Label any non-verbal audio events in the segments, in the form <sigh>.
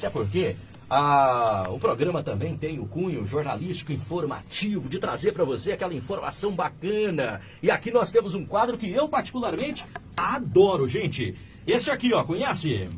Até porque ah, o programa também tem o cunho jornalístico informativo de trazer para você aquela informação bacana. E aqui nós temos um quadro que eu particularmente adoro, gente. Esse aqui, ó, conhece?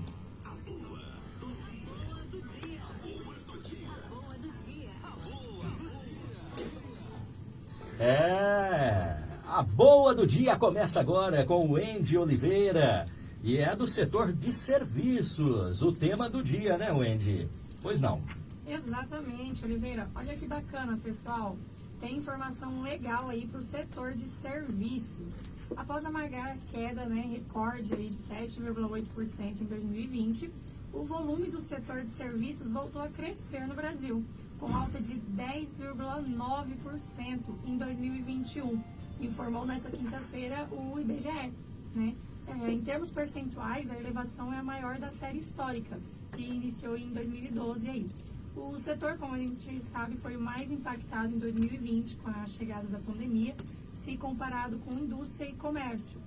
É, a boa do dia começa agora com o Andy Oliveira e é do setor de serviços. O tema do dia, né, Wendy? Pois não. Exatamente, Oliveira. Olha que bacana, pessoal. Tem informação legal aí para o setor de serviços. Após amargar queda, né, recorde aí de 7,8% em 2020, o volume do setor de serviços voltou a crescer no Brasil, com alta de 10,9% em 2021, informou nessa quinta-feira o IBGE. Né? É, em termos percentuais, a elevação é a maior da série histórica, que iniciou em 2012 aí. O setor, como a gente sabe, foi o mais impactado em 2020 com a chegada da pandemia, se comparado com indústria e comércio.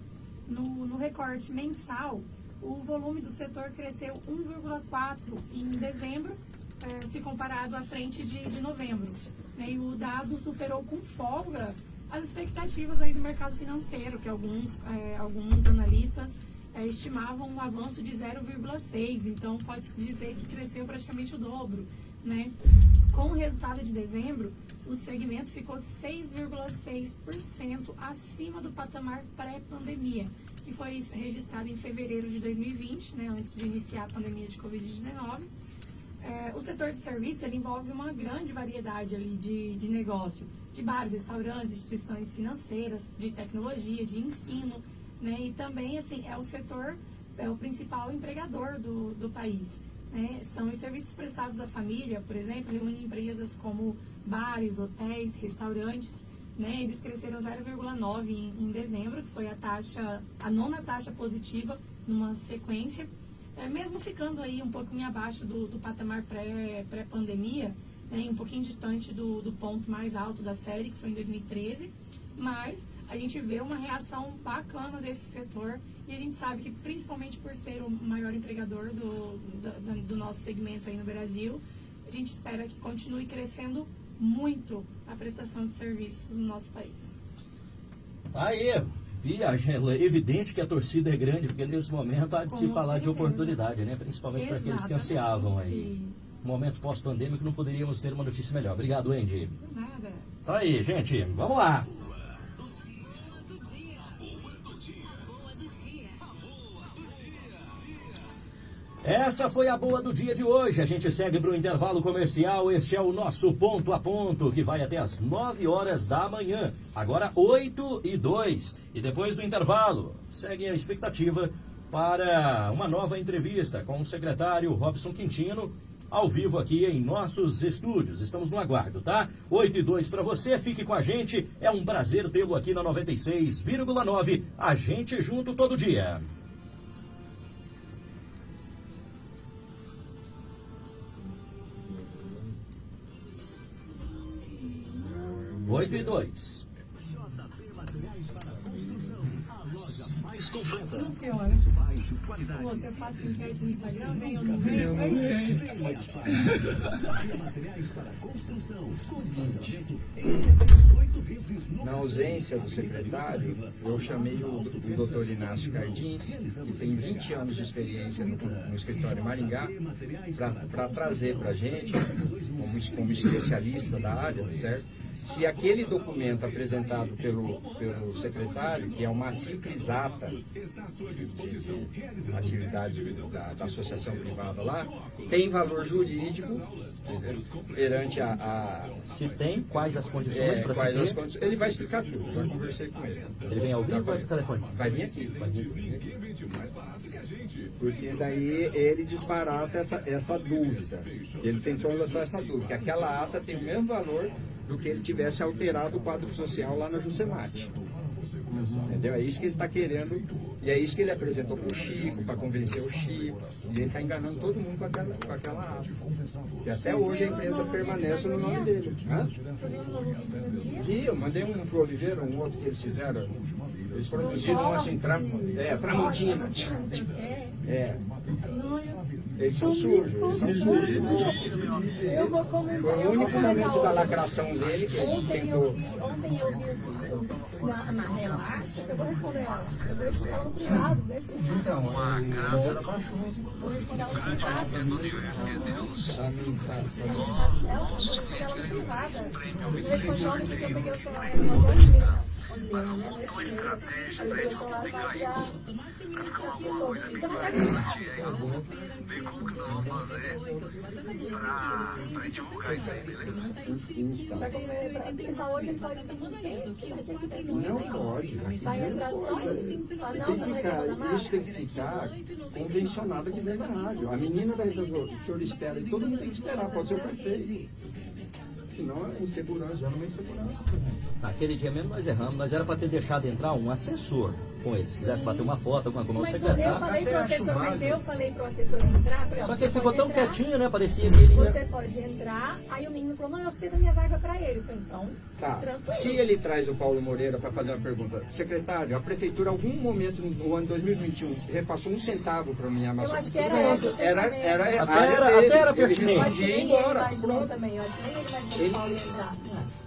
No, no recorte mensal, o volume do setor cresceu 1,4% em dezembro, eh, se comparado à frente de, de novembro. E o dado superou com folga as expectativas aí do mercado financeiro, que alguns, eh, alguns analistas eh, estimavam um avanço de 0,6%, então pode-se dizer que cresceu praticamente o dobro. Né? Com o resultado de dezembro, o segmento ficou 6,6% acima do patamar pré-pandemia, que foi registrado em fevereiro de 2020, né, antes de iniciar a pandemia de Covid-19. É, o setor de serviço ele envolve uma grande variedade ali de, de negócio, de bares, restaurantes, instituições financeiras, de tecnologia, de ensino, né, e também assim é o setor é o principal empregador do, do país. Né? São os serviços prestados à família, por exemplo, reúnem empresas como bares, hotéis, restaurantes, né, eles cresceram 0,9 em, em, dezembro, que foi a taxa, a nona taxa positiva numa sequência, é, mesmo ficando aí um pouquinho abaixo do, do patamar pré-pandemia, pré né, um pouquinho distante do, do ponto mais alto da série, que foi em 2013, mas a gente vê uma reação bacana desse setor e a gente sabe que principalmente por ser o maior empregador do, do, do nosso segmento aí no Brasil, a gente espera que continue crescendo muito a prestação de serviços no nosso país. Aí, viagem, é evidente que a torcida é grande, porque nesse momento há de se falar de oportunidade, né? Principalmente para aqueles que ansiavam aí. Momento pós-pandêmico, não poderíamos ter uma notícia melhor. Obrigado, Andy. Nada. Tá aí, gente, vamos lá. Essa foi a boa do dia de hoje. A gente segue para o intervalo comercial. Este é o nosso ponto a ponto, que vai até as 9 horas da manhã. Agora 8 e 2. E depois do intervalo, segue a expectativa para uma nova entrevista com o secretário Robson Quintino, ao vivo aqui em nossos estúdios. Estamos no aguardo, tá? 8 e 2 para você, fique com a gente. É um prazer tê-lo aqui na 96,9. A gente junto todo dia. 8 e 2. mais completa. Não piora. Baixo, qualidade. Pô, eu faço no Instagram, vem ou não vem? Materiais para construção. Na ausência do secretário, eu chamei o, o doutor Inácio Cardim, que tem 20 anos de experiência no, no escritório Maringá, para trazer para a gente, como, como especialista da área, certo? Se aquele documento apresentado pelo, pelo secretário, que é uma simples ata de atividade da, da, associação privada lá, tem valor jurídico perante a, a, Se tem, quais as condições é, para condições, Ele vai explicar tudo, eu conversei com ele. Ele vem ao vivo ou vai por telefone? Vai vir aqui. Vai vir aqui. Porque daí ele desbarata essa, essa dúvida. Ele tentou lançar essa dúvida, que aquela ata tem o mesmo valor do que ele tivesse alterado o quadro social lá na Jusemate. Uhum. Entendeu? É isso que ele está querendo, e é isso que ele apresentou para o Chico, para convencer o Chico, e ele está enganando todo mundo com aquela, com aquela ata. E até hoje a empresa permanece no nome dele. Hã? E eu mandei um para o Oliveira, um outro que eles fizeram. Eles produziram assim, tra, é, Tramontina. É. Eles são sujos, eles são sujos. Eu vou comentar. Foi o único momento da lacração dele que ele Ontem tentou. eu vi, ontem eu vi eu na, relaxa, eu vou responder ela. Eu vou responder ela no privado, deixa eu Então, Vou responder ela no privado. a mim tá. Ela, vou responder ela no privado. Eu ontem porque eu peguei o celular mandou e veio. Eu peguei o celular pra virar. Você vai dar Vai comer pra pensar hoje, ele pode ter muito tempo. Não pode. Vai entrar só assim. Fala, não, Tem você que não ficar, reclama nada. isso tem que ficar convencionado aqui dentro da rádio. A menina vai resolver, o senhor espera, e todo mundo tem que esperar, pode ser o prefeito. É insegurança, já não é insegurança. Naquele dia mesmo nós erramos, nós era para ter deixado entrar um assessor com ele. Se quisesse bater uma foto, alguma coisa, o Mas eu secretário. falei pro assessor, mas eu falei pro assessor entrar, falei, ó, Só que você ele ficou tão entrar, quietinho, né? Parecia que ele. Você pode entrar. Aí o menino falou, não, eu cedo a minha vaga pra ele. Eu falei, então, Tá. tranquilo. Se ele traz o Paulo Moreira para fazer uma pergunta, secretário, a prefeitura, em algum momento no ano 2021, repassou um centavo para minha maçã? acho que era essa, você era, também. era, Até era- dele. até era pertinente. Eu respondia e ia embora. Pronto. também. Eu acho que nem ele Ele- o Paulo ia entrar.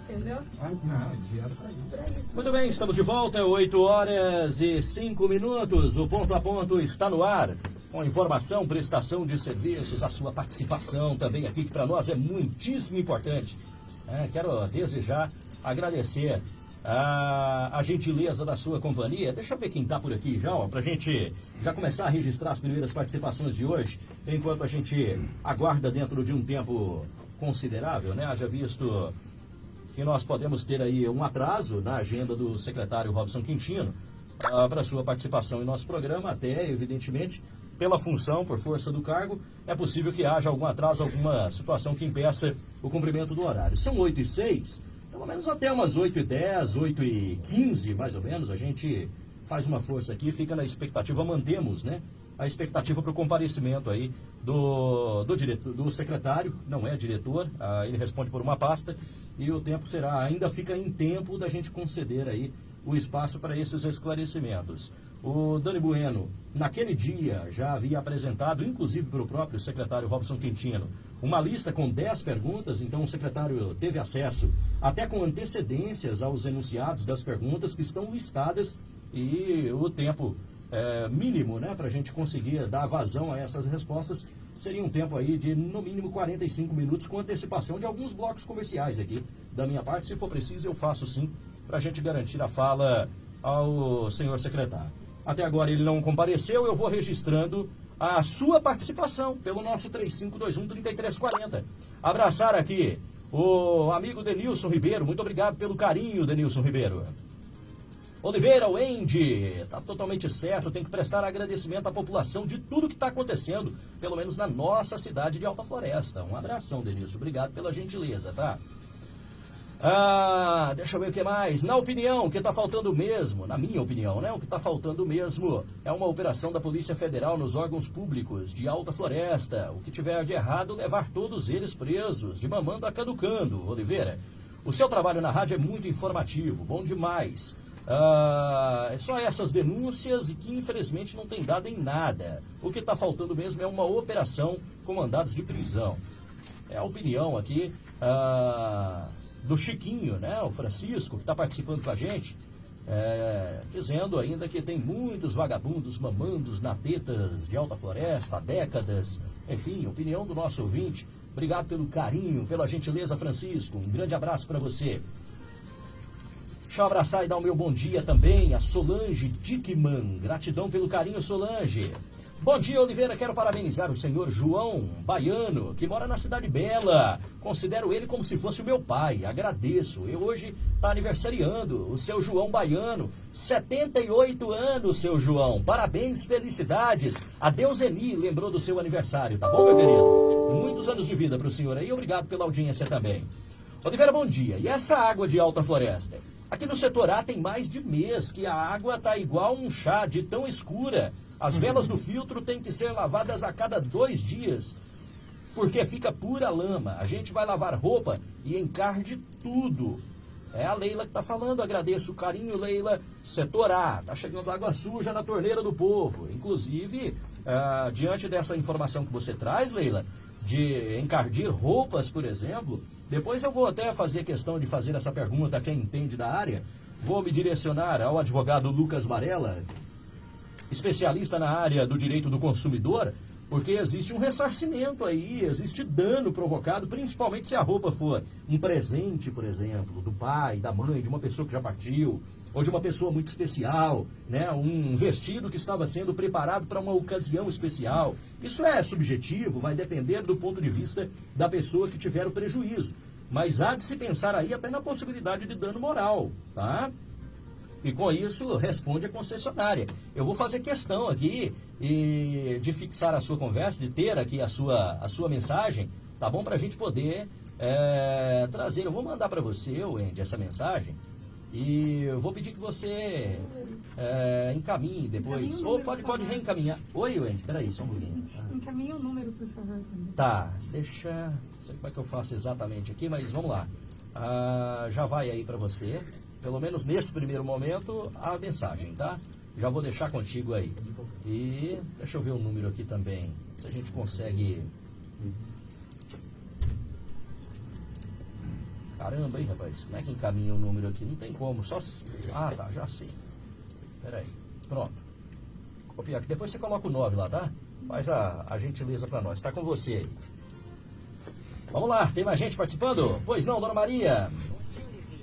Entendeu? Ah, não. Muito bem, estamos de volta, 8 horas e 5 minutos. O ponto a ponto está no ar. Com informação, prestação de serviços, a sua participação também aqui, que para nós é muitíssimo importante. É, quero desde já agradecer a, a gentileza da sua companhia. Deixa eu ver quem está por aqui já, para a gente já começar a registrar as primeiras participações de hoje, enquanto a gente aguarda dentro de um tempo considerável, né? Haja visto que nós podemos ter aí um atraso na agenda do secretário Robson Quintino para sua participação em nosso programa, até, evidentemente, pela função, por força do cargo, é possível que haja algum atraso, alguma situação que impeça o cumprimento do horário. São 8 e 6, pelo menos até umas 8 e 10, 8 e 15, mais ou menos, a gente faz uma força aqui, fica na expectativa, mantemos, né? A expectativa para o comparecimento aí do, do, diretor, do secretário, não é diretor, ah, ele responde por uma pasta e o tempo será, ainda fica em tempo da gente conceder aí o espaço para esses esclarecimentos. O Dani Bueno, naquele dia, já havia apresentado, inclusive para o próprio secretário Robson Quintino, uma lista com 10 perguntas, então o secretário teve acesso até com antecedências aos enunciados das perguntas que estão listadas e o tempo é, mínimo né, para a gente conseguir dar vazão a essas respostas seria um tempo aí de no mínimo 45 minutos com antecipação de alguns blocos comerciais aqui da minha parte. Se for preciso, eu faço sim para a gente garantir a fala ao senhor secretário. Até agora ele não compareceu, eu vou registrando a sua participação pelo nosso 3521-3340. Abraçar aqui o amigo Denilson Ribeiro. Muito obrigado pelo carinho, Denilson Ribeiro. Oliveira, o Andy, está totalmente certo, tem que prestar agradecimento à população de tudo que está acontecendo, pelo menos na nossa cidade de Alta Floresta. Um abração, Denilson, obrigado pela gentileza, tá? Ah, deixa eu ver o que mais. Na opinião, o que está faltando mesmo, na minha opinião, né? O que está faltando mesmo é uma operação da Polícia Federal nos órgãos públicos de Alta Floresta. O que tiver de errado, levar todos eles presos, de mamando a caducando, Oliveira. O seu trabalho na rádio é muito informativo, bom demais. Ah, é só essas denúncias que infelizmente não tem dado em nada. O que está faltando mesmo é uma operação com mandados de prisão. É a opinião aqui ah, do Chiquinho, né? O Francisco, que está participando com a gente, é, dizendo ainda que tem muitos vagabundos mamandos na tetas de Alta Floresta há décadas. Enfim, opinião do nosso ouvinte. Obrigado pelo carinho, pela gentileza, Francisco. Um grande abraço para você. Deixa eu abraçar e dar o meu bom dia também a Solange Dickman. Gratidão pelo carinho, Solange. Bom dia, Oliveira. Quero parabenizar o senhor João Baiano, que mora na Cidade Bela. Considero ele como se fosse o meu pai. Agradeço. Eu hoje está aniversariando o seu João Baiano. 78 anos, seu João. Parabéns, felicidades. A Deuseni lembrou do seu aniversário, tá bom, meu querido? Muitos anos de vida para o senhor aí. Obrigado pela audiência também. Oliveira, bom dia. E essa água de alta floresta? Aqui no setor A tem mais de mês que a água tá igual um chá de tão escura. As velas do filtro têm que ser lavadas a cada dois dias, porque fica pura lama. A gente vai lavar roupa e encarde tudo. É a Leila que tá falando, agradeço o carinho, Leila. Setor A, tá chegando água suja na torneira do povo. Inclusive, ah, diante dessa informação que você traz, Leila, de encardir roupas, por exemplo, depois eu vou até fazer questão de fazer essa pergunta a quem entende da área. Vou me direcionar ao advogado Lucas Varela, especialista na área do direito do consumidor, porque existe um ressarcimento aí, existe dano provocado, principalmente se a roupa for um presente, por exemplo, do pai, da mãe, de uma pessoa que já partiu, ou de uma pessoa muito especial, né? um vestido que estava sendo preparado para uma ocasião especial. Isso é subjetivo, vai depender do ponto de vista da pessoa que tiver o prejuízo. Mas há de se pensar aí até na possibilidade de dano moral, tá? E com isso responde a concessionária. Eu vou fazer questão aqui e, de fixar a sua conversa, de ter aqui a sua, a sua mensagem, tá bom? Para a gente poder é, trazer. Eu vou mandar para você, Wendy, essa mensagem. E eu vou pedir que você é, encaminhe depois. Ou pode, pode reencaminhar. Oi, Wendy, peraí, só um pouquinho. Encaminhe o número, por favor. Tá, deixa. Não sei como é que eu faço exatamente aqui, mas vamos lá. Ah, já vai aí para você pelo menos nesse primeiro momento, a mensagem, tá? Já vou deixar contigo aí. E deixa eu ver o número aqui também, se a gente consegue... Caramba, hein, rapaz? Como é que encaminha o número aqui? Não tem como, só... Ah, tá, já sei. Pera aí. Pronto. Copiar aqui. Depois você coloca o 9 lá, tá? Faz a, a gentileza para nós. Está com você aí. Vamos lá, tem mais gente participando? Pois não, Dona Maria.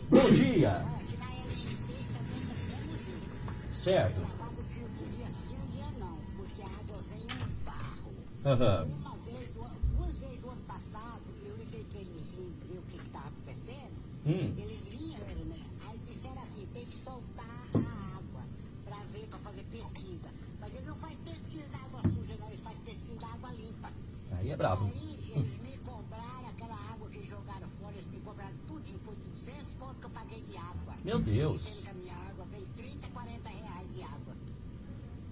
Bom dia. Certo. Uhum. Hum. Né? Aí disseram assim, tem que soltar a água para ver, para fazer pesquisa. Mas eles não fazem pesquisa da água suja, não, eles fazem pesquisa da água limpa. Aí é bravo. Aí eles me cobraram aquela água que jogaram fora, eles me cobraram tudo, foi 200 conto que eu paguei de água. Meu Deus. Sendo que a minha água veio 30, 40 reais de água.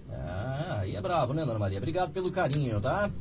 Ah, aí é bravo, né, Dona Maria? Obrigado pelo carinho, tá?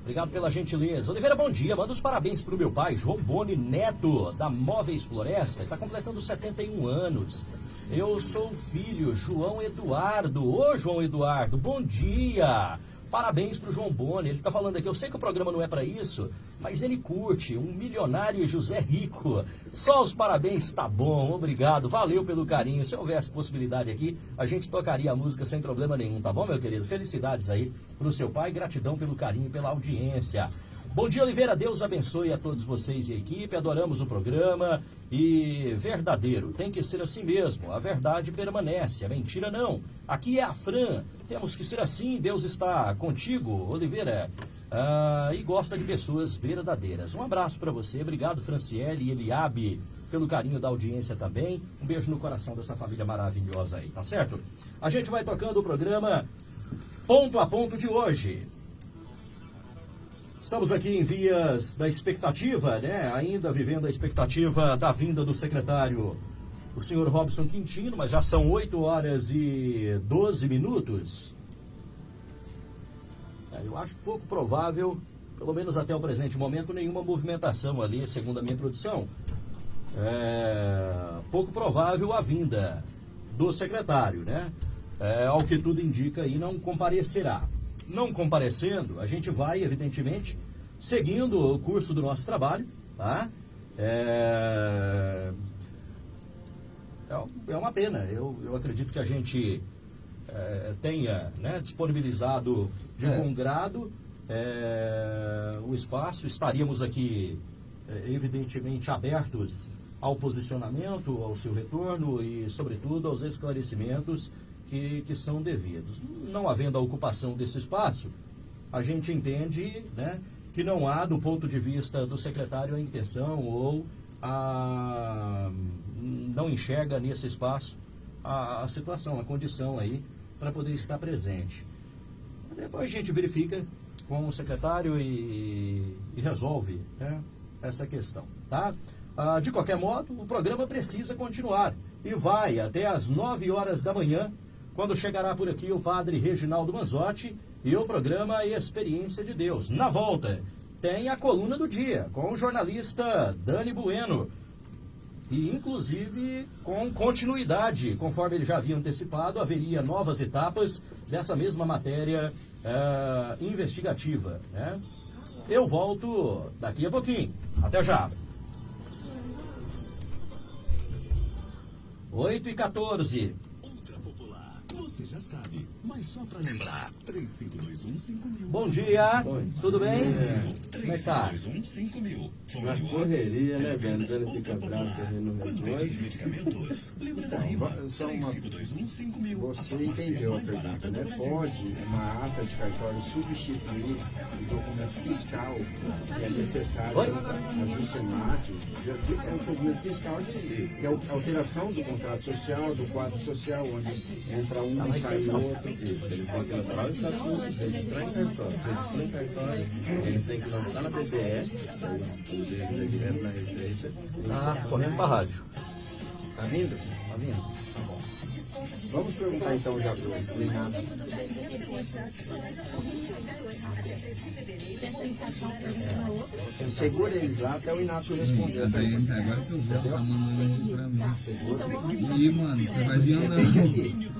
Obrigado pela gentileza. Oliveira, bom dia. Manda os parabéns pro meu pai, João Boni Neto, da Móveis Floresta. Está completando 71 anos. Eu sou o filho, João Eduardo. Ô, João Eduardo, bom dia. Parabéns pro João Boni. Ele tá falando aqui, eu sei que o programa não é para isso, mas ele curte, um milionário José Rico. Só os parabéns, tá bom, obrigado, valeu pelo carinho. Se houvesse possibilidade aqui, a gente tocaria a música sem problema nenhum, tá bom, meu querido? Felicidades aí pro seu pai, gratidão pelo carinho pela audiência. Bom dia, Oliveira. Deus abençoe a todos vocês e a equipe. Adoramos o programa. E verdadeiro, tem que ser assim mesmo. A verdade permanece, a mentira não. Aqui é a Fran. Temos que ser assim. Deus está contigo, Oliveira. Ah, e gosta de pessoas verdadeiras. Um abraço para você. Obrigado, Franciele e Eliabe, pelo carinho da audiência também. Um beijo no coração dessa família maravilhosa aí, tá certo? A gente vai tocando o programa ponto a ponto de hoje. Estamos aqui em vias da expectativa, né? Ainda vivendo a expectativa da vinda do secretário, o senhor Robson Quintino, mas já são 8 horas e 12 minutos. É, eu acho pouco provável, pelo menos até o presente momento, nenhuma movimentação ali, segundo a minha produção. É pouco provável a vinda do secretário, né? É, ao que tudo indica aí, não comparecerá não comparecendo, a gente vai, evidentemente, seguindo o curso do nosso trabalho, tá? É, é, é uma pena. Eu, eu acredito que a gente é, tenha né, disponibilizado de é. bom grado é, o espaço. Estaríamos aqui, é, evidentemente, abertos ao posicionamento, ao seu retorno e, sobretudo, aos esclarecimentos que, que são devidos. Não havendo a ocupação desse espaço, a gente entende né, que não há, do ponto de vista do secretário, a intenção ou a, não enxerga nesse espaço a, a situação, a condição aí para poder estar presente. Depois a gente verifica com o secretário e, e resolve né, essa questão, tá? Ah, de qualquer modo, o programa precisa continuar e vai até às 9 horas da manhã quando chegará por aqui o padre Reginaldo Manzotti e o programa Experiência de Deus. Na volta, tem a coluna do dia com o jornalista Dani Bueno. e inclusive com continuidade, conforme ele já havia antecipado, haveria novas etapas dessa mesma matéria uh, investigativa. Né? Eu volto daqui a pouquinho. Até já. 8 e 14. tudo Você já sabe, mas só pra lembrar, 3521 Bom dia, tudo bem? É. Como é que tá? 5000. Na correria, né, Bento? Ele fica bravo não Quando pedir medicamentos, lembra da Então, só uma- 3521 Você entendeu a pergunta, né? Pode uma ata de cartório substituir o documento fiscal que é necessário Oi? a Jusemat, é um documento fiscal de, que é a alteração do contrato social, do quadro social, onde entra um sai outro. Ele tem que lançar o estatuto, registrar em cartório. Registrar em cartório, ele tem que lançar na BBS, o dele é direto na Receita. Tá correndo pra rádio. Tá vindo? Tá vindo? Tá bom. Vamos perguntar então já pro Renato. Segura eles lá até o Inácio responder. Agora que eu vou, tá mandando aqui pra mim. Ih, mano, você vai vir andando.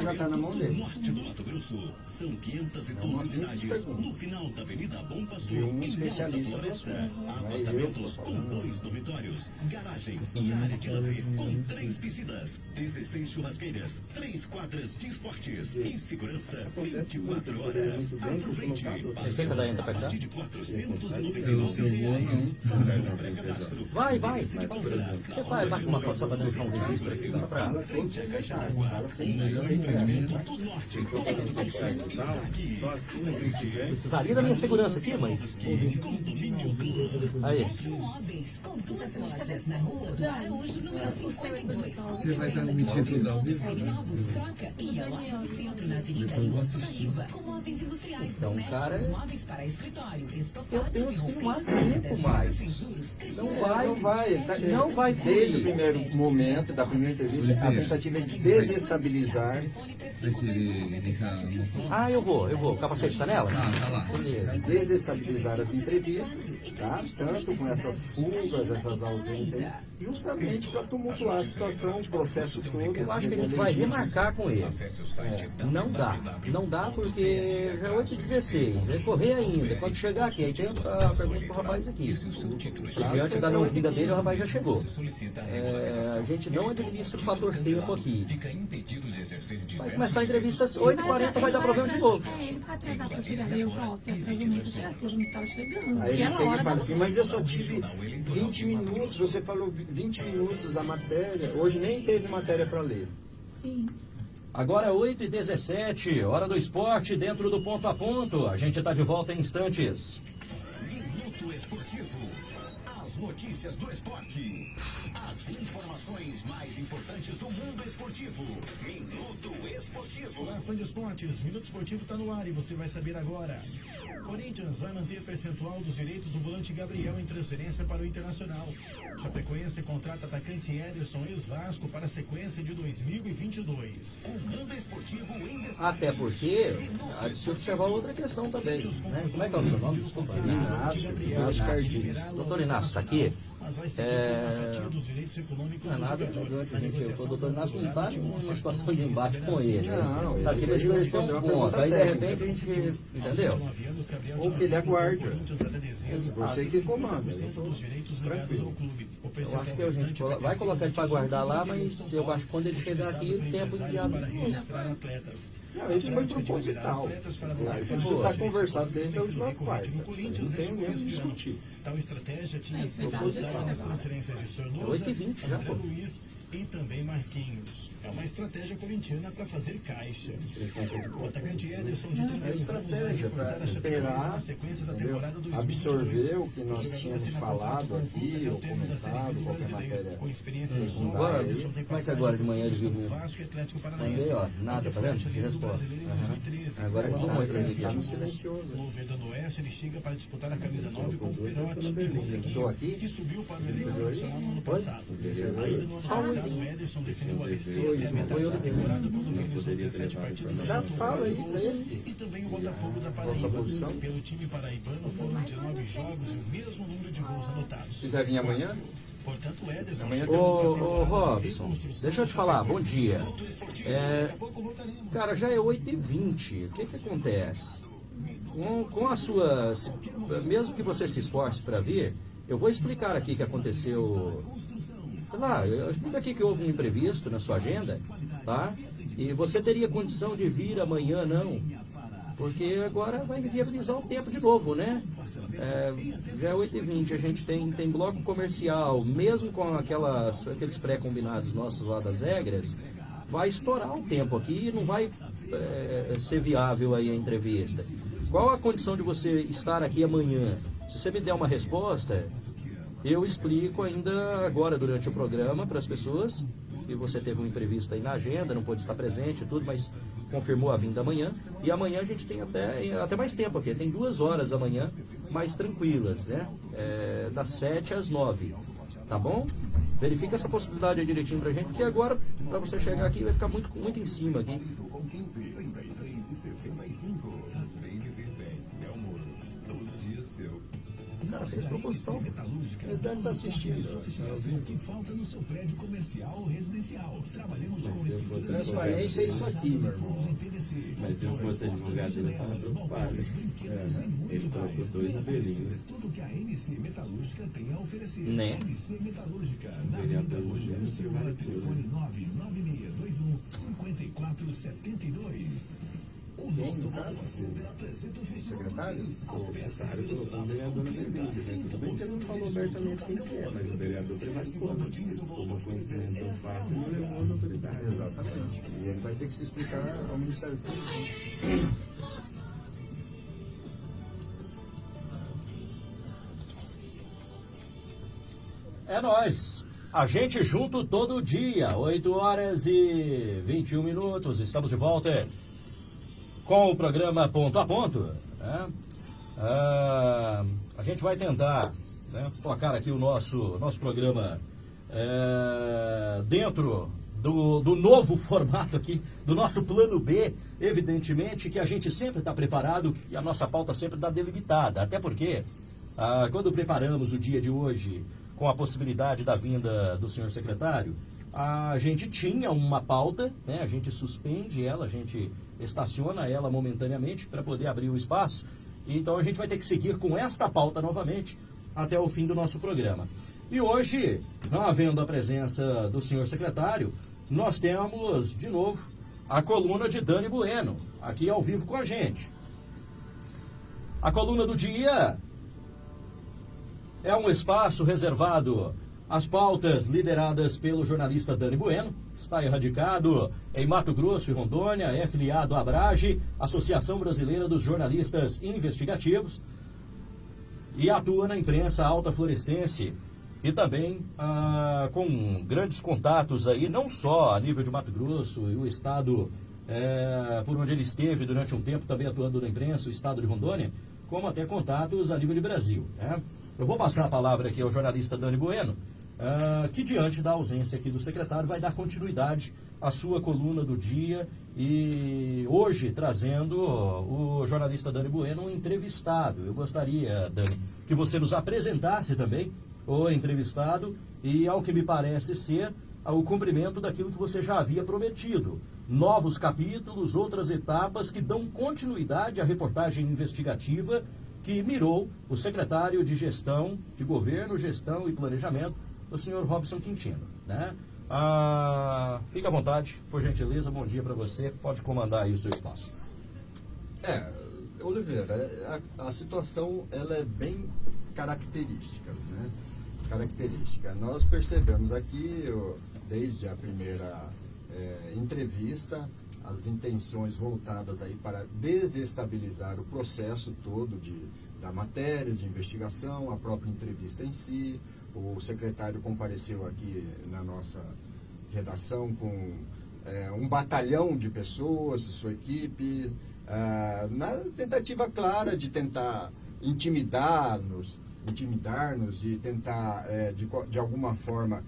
Já tá na mão dele. Norte do Mato Grosso, são 512 cidades no final da Avenida Bom Pastor. De um em especialista eu, Apartamentos com dois dormitórios, garagem e área de lazer com três piscinas, 16 churrasqueiras, três quadras de esportes e segurança 24 horas. Aproveite. Receita da Enda pra cá? A partir de 499 Eu, eu vou não. pré-cadastro. Vai, vai. Você vai, vai com uma foto só pra deixar um registro aqui, só pra... Assim. Precisaria da minha segurança aqui, mãe? Aí. Móveis, com duas lojas na rua do Araújo, número 52. Você vai estar transmitindo tudo ao vivo? Novos Troca e a loja do centro na Avenida Ilson da Riva. Com móveis industriais, Então, domésticos, móveis para escritório, Eu estofados e penso que não há roupeiras tempo mais. juros, Não vai, Não vai, tá- não vai Desde o primeiro momento, da primeira entrevista, a tentativa é de desestabilizar. Ah, eu vou, eu vou. Capacete tá nela? Ah, tá lá. Beleza. desestabilizar as entrevistas, tá? tanto com essas fugas, essas ausências, aí, justamente para tumultuar a situação, o processo todo. Eu acho que a gente vai remarcar com ele. É, não dá. Não dá porque já é 8 h 16 correr ainda. Quando chegar aqui, aí tem a pergunta pro rapaz aqui. Diante da não vinda dele, o rapaz já chegou. É, a gente não administra o fator tempo aqui. Vai começar a entrevista às 8h40, vai dar problema de novo. Aí ele era chega hora e fala assim, mas eu só tive 20 minutos, você falou 20 minutos da matéria, hoje nem teve matéria para ler. Sim. Agora 8 h 17 hora do esporte dentro do ponto a ponto. A gente está de volta em instantes. Minuto Esportivo. As notícias do esporte. As informações mais importantes do mundo esportivo. Minuto Esportivo. Olá, fã de esportes. Minuto Esportivo está no ar e você vai saber agora. Corinthians vai manter percentual dos direitos do volante Gabriel em transferência para o Internacional. Chapecoense contrata atacante Ederson ex-Vasco para a sequência de 2022. O mundo esportivo em destaque. Até porque, há de se observar outra questão também. Né? Como é que é o seu nome? Desculpa. Inácio, Inácio Cardiz. Doutor Inácio está aqui? Mas vai ser É, uma fatia dos direitos econômicos Não é nada elegante, gente. negociação O doutor com Inácio não está Ancelotti, numa uma situação de embate com ele. Não, Está para esclarecer um ponto. Aí, de repente, a gente... Entendeu? 19 anos, Gabriel Ou que ele aguarde. Você que comanda. 50% dos direitos ligados ao clube. O Eu acho que a gente vai colocar ele para guardar lá, mas eu acho que quando ele chegar aqui, o tempo empresários para registrar atletas. Não, isso foi proposital. para Isso está conversado desde a última quarta. no Corinthians Não tem nem o discutir. Tal estratégia tinha É, sido verdade. adotada nas transferências de Sornosa, 8h20 já, André. Luiz e também Marquinhos. É uma estratégia corintiana para fazer caixa. O atacante Ederson de 31 anos vai estratégia reforçar para a Chapecoense esperar, na sequência da temporada 2022. absorver o que nós tínhamos falado aqui, até o ou comentado, do qualquer Brasileiro. matéria Com experiência secundária só. Ederson tem Como é passagem agora de manhã viu? como Vasco e Atlético Paranaense. Nada, tá vendo? Resposta. Brasileiro em Aham. 2013. Agora ele Quando tomou o entrevista. Atlético Tá no silencioso. no Verdão do Oeste, ele chega para disputar a camisa 9 com o Perotti e aqui? Rodriguinho, que subiu para o elenco profissional no ano passado. Ainda no ano passado, o Ederson definiu o ABC até a metade da temporada, quando realizou 17 partidas Já fala aí e também o Botafogo da Paraíba. Pelo time paraibano foram 19 jogos e o mesmo número de gols anotados. Você vai vir amanhã? Portanto, Ederson... Ô, ô Robson, deixa eu te falar, bom dia. É, cara, já é 8h20, o que que acontece? Com, com a sua... Mesmo que você se esforce para vir, eu vou explicar aqui o que aconteceu... Lá, eu explico aqui que houve um imprevisto na sua agenda, tá? E você teria condição de vir amanhã, não? Porque agora vai viabilizar o tempo de novo, né? É, já é 8h20, a gente tem, tem bloco comercial, mesmo com aquelas, aqueles pré-combinados nossos lá das regras, vai estourar o tempo aqui e não vai é, ser viável aí a entrevista. Qual a condição de você estar aqui amanhã? Se você me der uma resposta, eu explico ainda agora durante o programa para as pessoas e você teve um imprevisto aí na agenda, não pôde estar presente e tudo, mas confirmou a vinda amanhã. E amanhã a gente tem até, até mais tempo aqui, tem duas horas amanhã mais tranquilas, né? É, das 7 às 9, tá bom? Verifica essa possibilidade aí direitinho pra gente, porque agora, para você chegar aqui, vai ficar muito, muito em cima aqui. Fez proposital. Ele deve estar assistindo. O que falta no seu prédio comercial ou residencial. Trabalhamos com Transparência é isso aqui, meu irmão. Mas se eu fosse advogado, ele estava preocupado. É, ele colocou dois abelhinhos. Tudo que a NC Metalúrgica tem a oferecer. Né? NC Metalúrgica. Na Avenida Rogério Silva, Silva, telefone 99621 5472. O nosso Center apresenta o festival Secretário? O secretário um vereador bebida, né? Tudo bem que ele não falou abertamente quem que é, mas o vereador prevaricou. Tomou conhecimento do fato e não levou as autoridades. Exatamente. E ele vai ter que se explicar ao Ministério Público. É nós. A gente junto todo dia, 8 horas e 21 minutos. Estamos de volta com o programa Ponto a Ponto. Né? Ah, a gente vai tentar né, colocar aqui o nosso, nosso programa é, dentro do, do novo <laughs> formato aqui, do nosso plano B, evidentemente que a gente sempre está preparado e a nossa pauta sempre está delimitada. Até porque, ah, quando preparamos o dia de hoje com a possibilidade da vinda do senhor secretário, a gente tinha uma pauta, né? a gente suspende ela, a gente estaciona ela momentaneamente para poder abrir o espaço. Então a gente vai ter que seguir com esta pauta novamente até o fim do nosso programa. E hoje, não havendo a presença do senhor secretário, nós temos de novo a coluna de Dani Bueno, aqui ao vivo com a gente. A coluna do dia é um espaço reservado às pautas lideradas pelo jornalista Dani Bueno. Está erradicado em Mato Grosso e Rondônia, é filiado à Abrage, Associação Brasileira dos Jornalistas Investigativos, e atua na imprensa alta florestense e também ah, com grandes contatos aí, não só a nível de Mato Grosso e o estado é, por onde ele esteve durante um tempo também atuando na imprensa, o estado de Rondônia, como até contatos a nível de Brasil. Né? Eu vou passar a palavra aqui ao jornalista Dani Bueno, uh, que diante da ausência aqui do secretário vai dar continuidade à sua coluna do dia e hoje trazendo o jornalista Dani Bueno um entrevistado. Eu gostaria, Dani, que você nos apresentasse também o entrevistado e, ao que me parece ser, o cumprimento daquilo que você já havia prometido. Novos capítulos, outras etapas que dão continuidade à reportagem investigativa que mirou o secretário de Gestão, de Governo, Gestão e Planejamento, o senhor Robson Quintino. Né? Ah, fica à vontade, por gentileza, bom dia para você, pode comandar aí o seu espaço. É, Oliveira, a, a situação ela é bem característica, né? Característica. Nós percebemos aqui, desde a primeira é, entrevista, as intenções voltadas aí para desestabilizar o processo todo de, da matéria de investigação, a própria entrevista em si. O secretário compareceu aqui na nossa redação com é, um batalhão de pessoas, sua equipe, é, na tentativa clara de tentar intimidar-nos, intimidar-nos, de tentar, é, de, de alguma forma,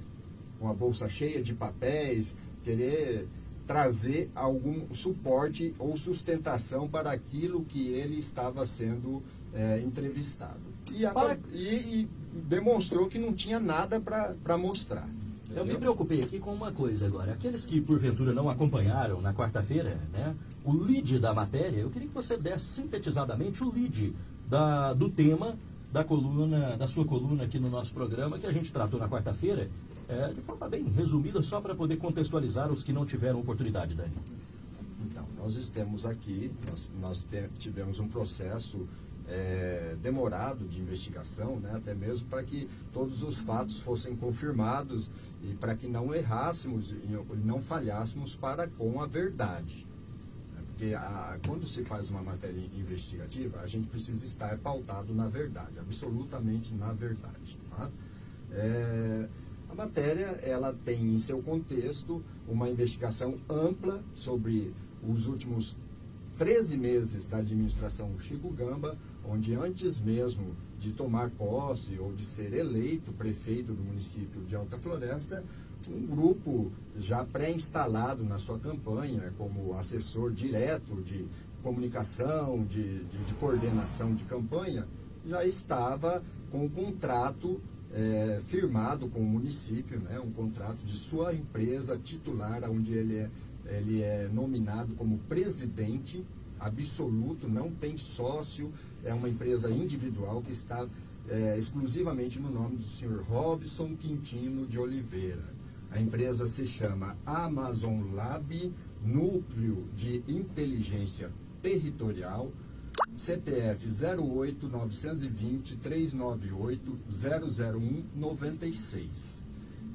com a bolsa cheia de papéis, querer trazer algum suporte ou sustentação para aquilo que ele estava sendo é, entrevistado. e, a, e, e demonstrou que não tinha nada para mostrar. Eu me preocupei aqui com uma coisa agora. Aqueles que porventura não acompanharam na quarta-feira, né, o lead da matéria, eu queria que você desse sintetizadamente o lead da, do tema da coluna, da sua coluna aqui no nosso programa, que a gente tratou na quarta-feira, é, de forma bem resumida, só para poder contextualizar os que não tiveram oportunidade, Dani. Então, nós estamos aqui, nós, nós tivemos um processo é, demorado de investigação, né, até mesmo para que todos os fatos fossem confirmados e para que não errássemos e não falhássemos para com a verdade. É, porque a, quando se faz uma matéria investigativa, a gente precisa estar pautado na verdade, absolutamente na verdade. Tá? É, a matéria ela tem em seu contexto uma investigação ampla sobre os últimos 13 meses da administração Chico Gamba, onde antes mesmo de tomar posse ou de ser eleito prefeito do município de Alta Floresta, um grupo já pré-instalado na sua campanha como assessor direto de comunicação, de, de, de coordenação de campanha, já estava com um contrato é, firmado com o município, né, um contrato de sua empresa titular, onde ele é, ele é nominado como presidente absoluto, não tem sócio, é uma empresa individual que está é, exclusivamente no nome do senhor Robson Quintino de Oliveira. A empresa se chama Amazon Lab, Núcleo de Inteligência Territorial, CPF 08 920 398 001 96.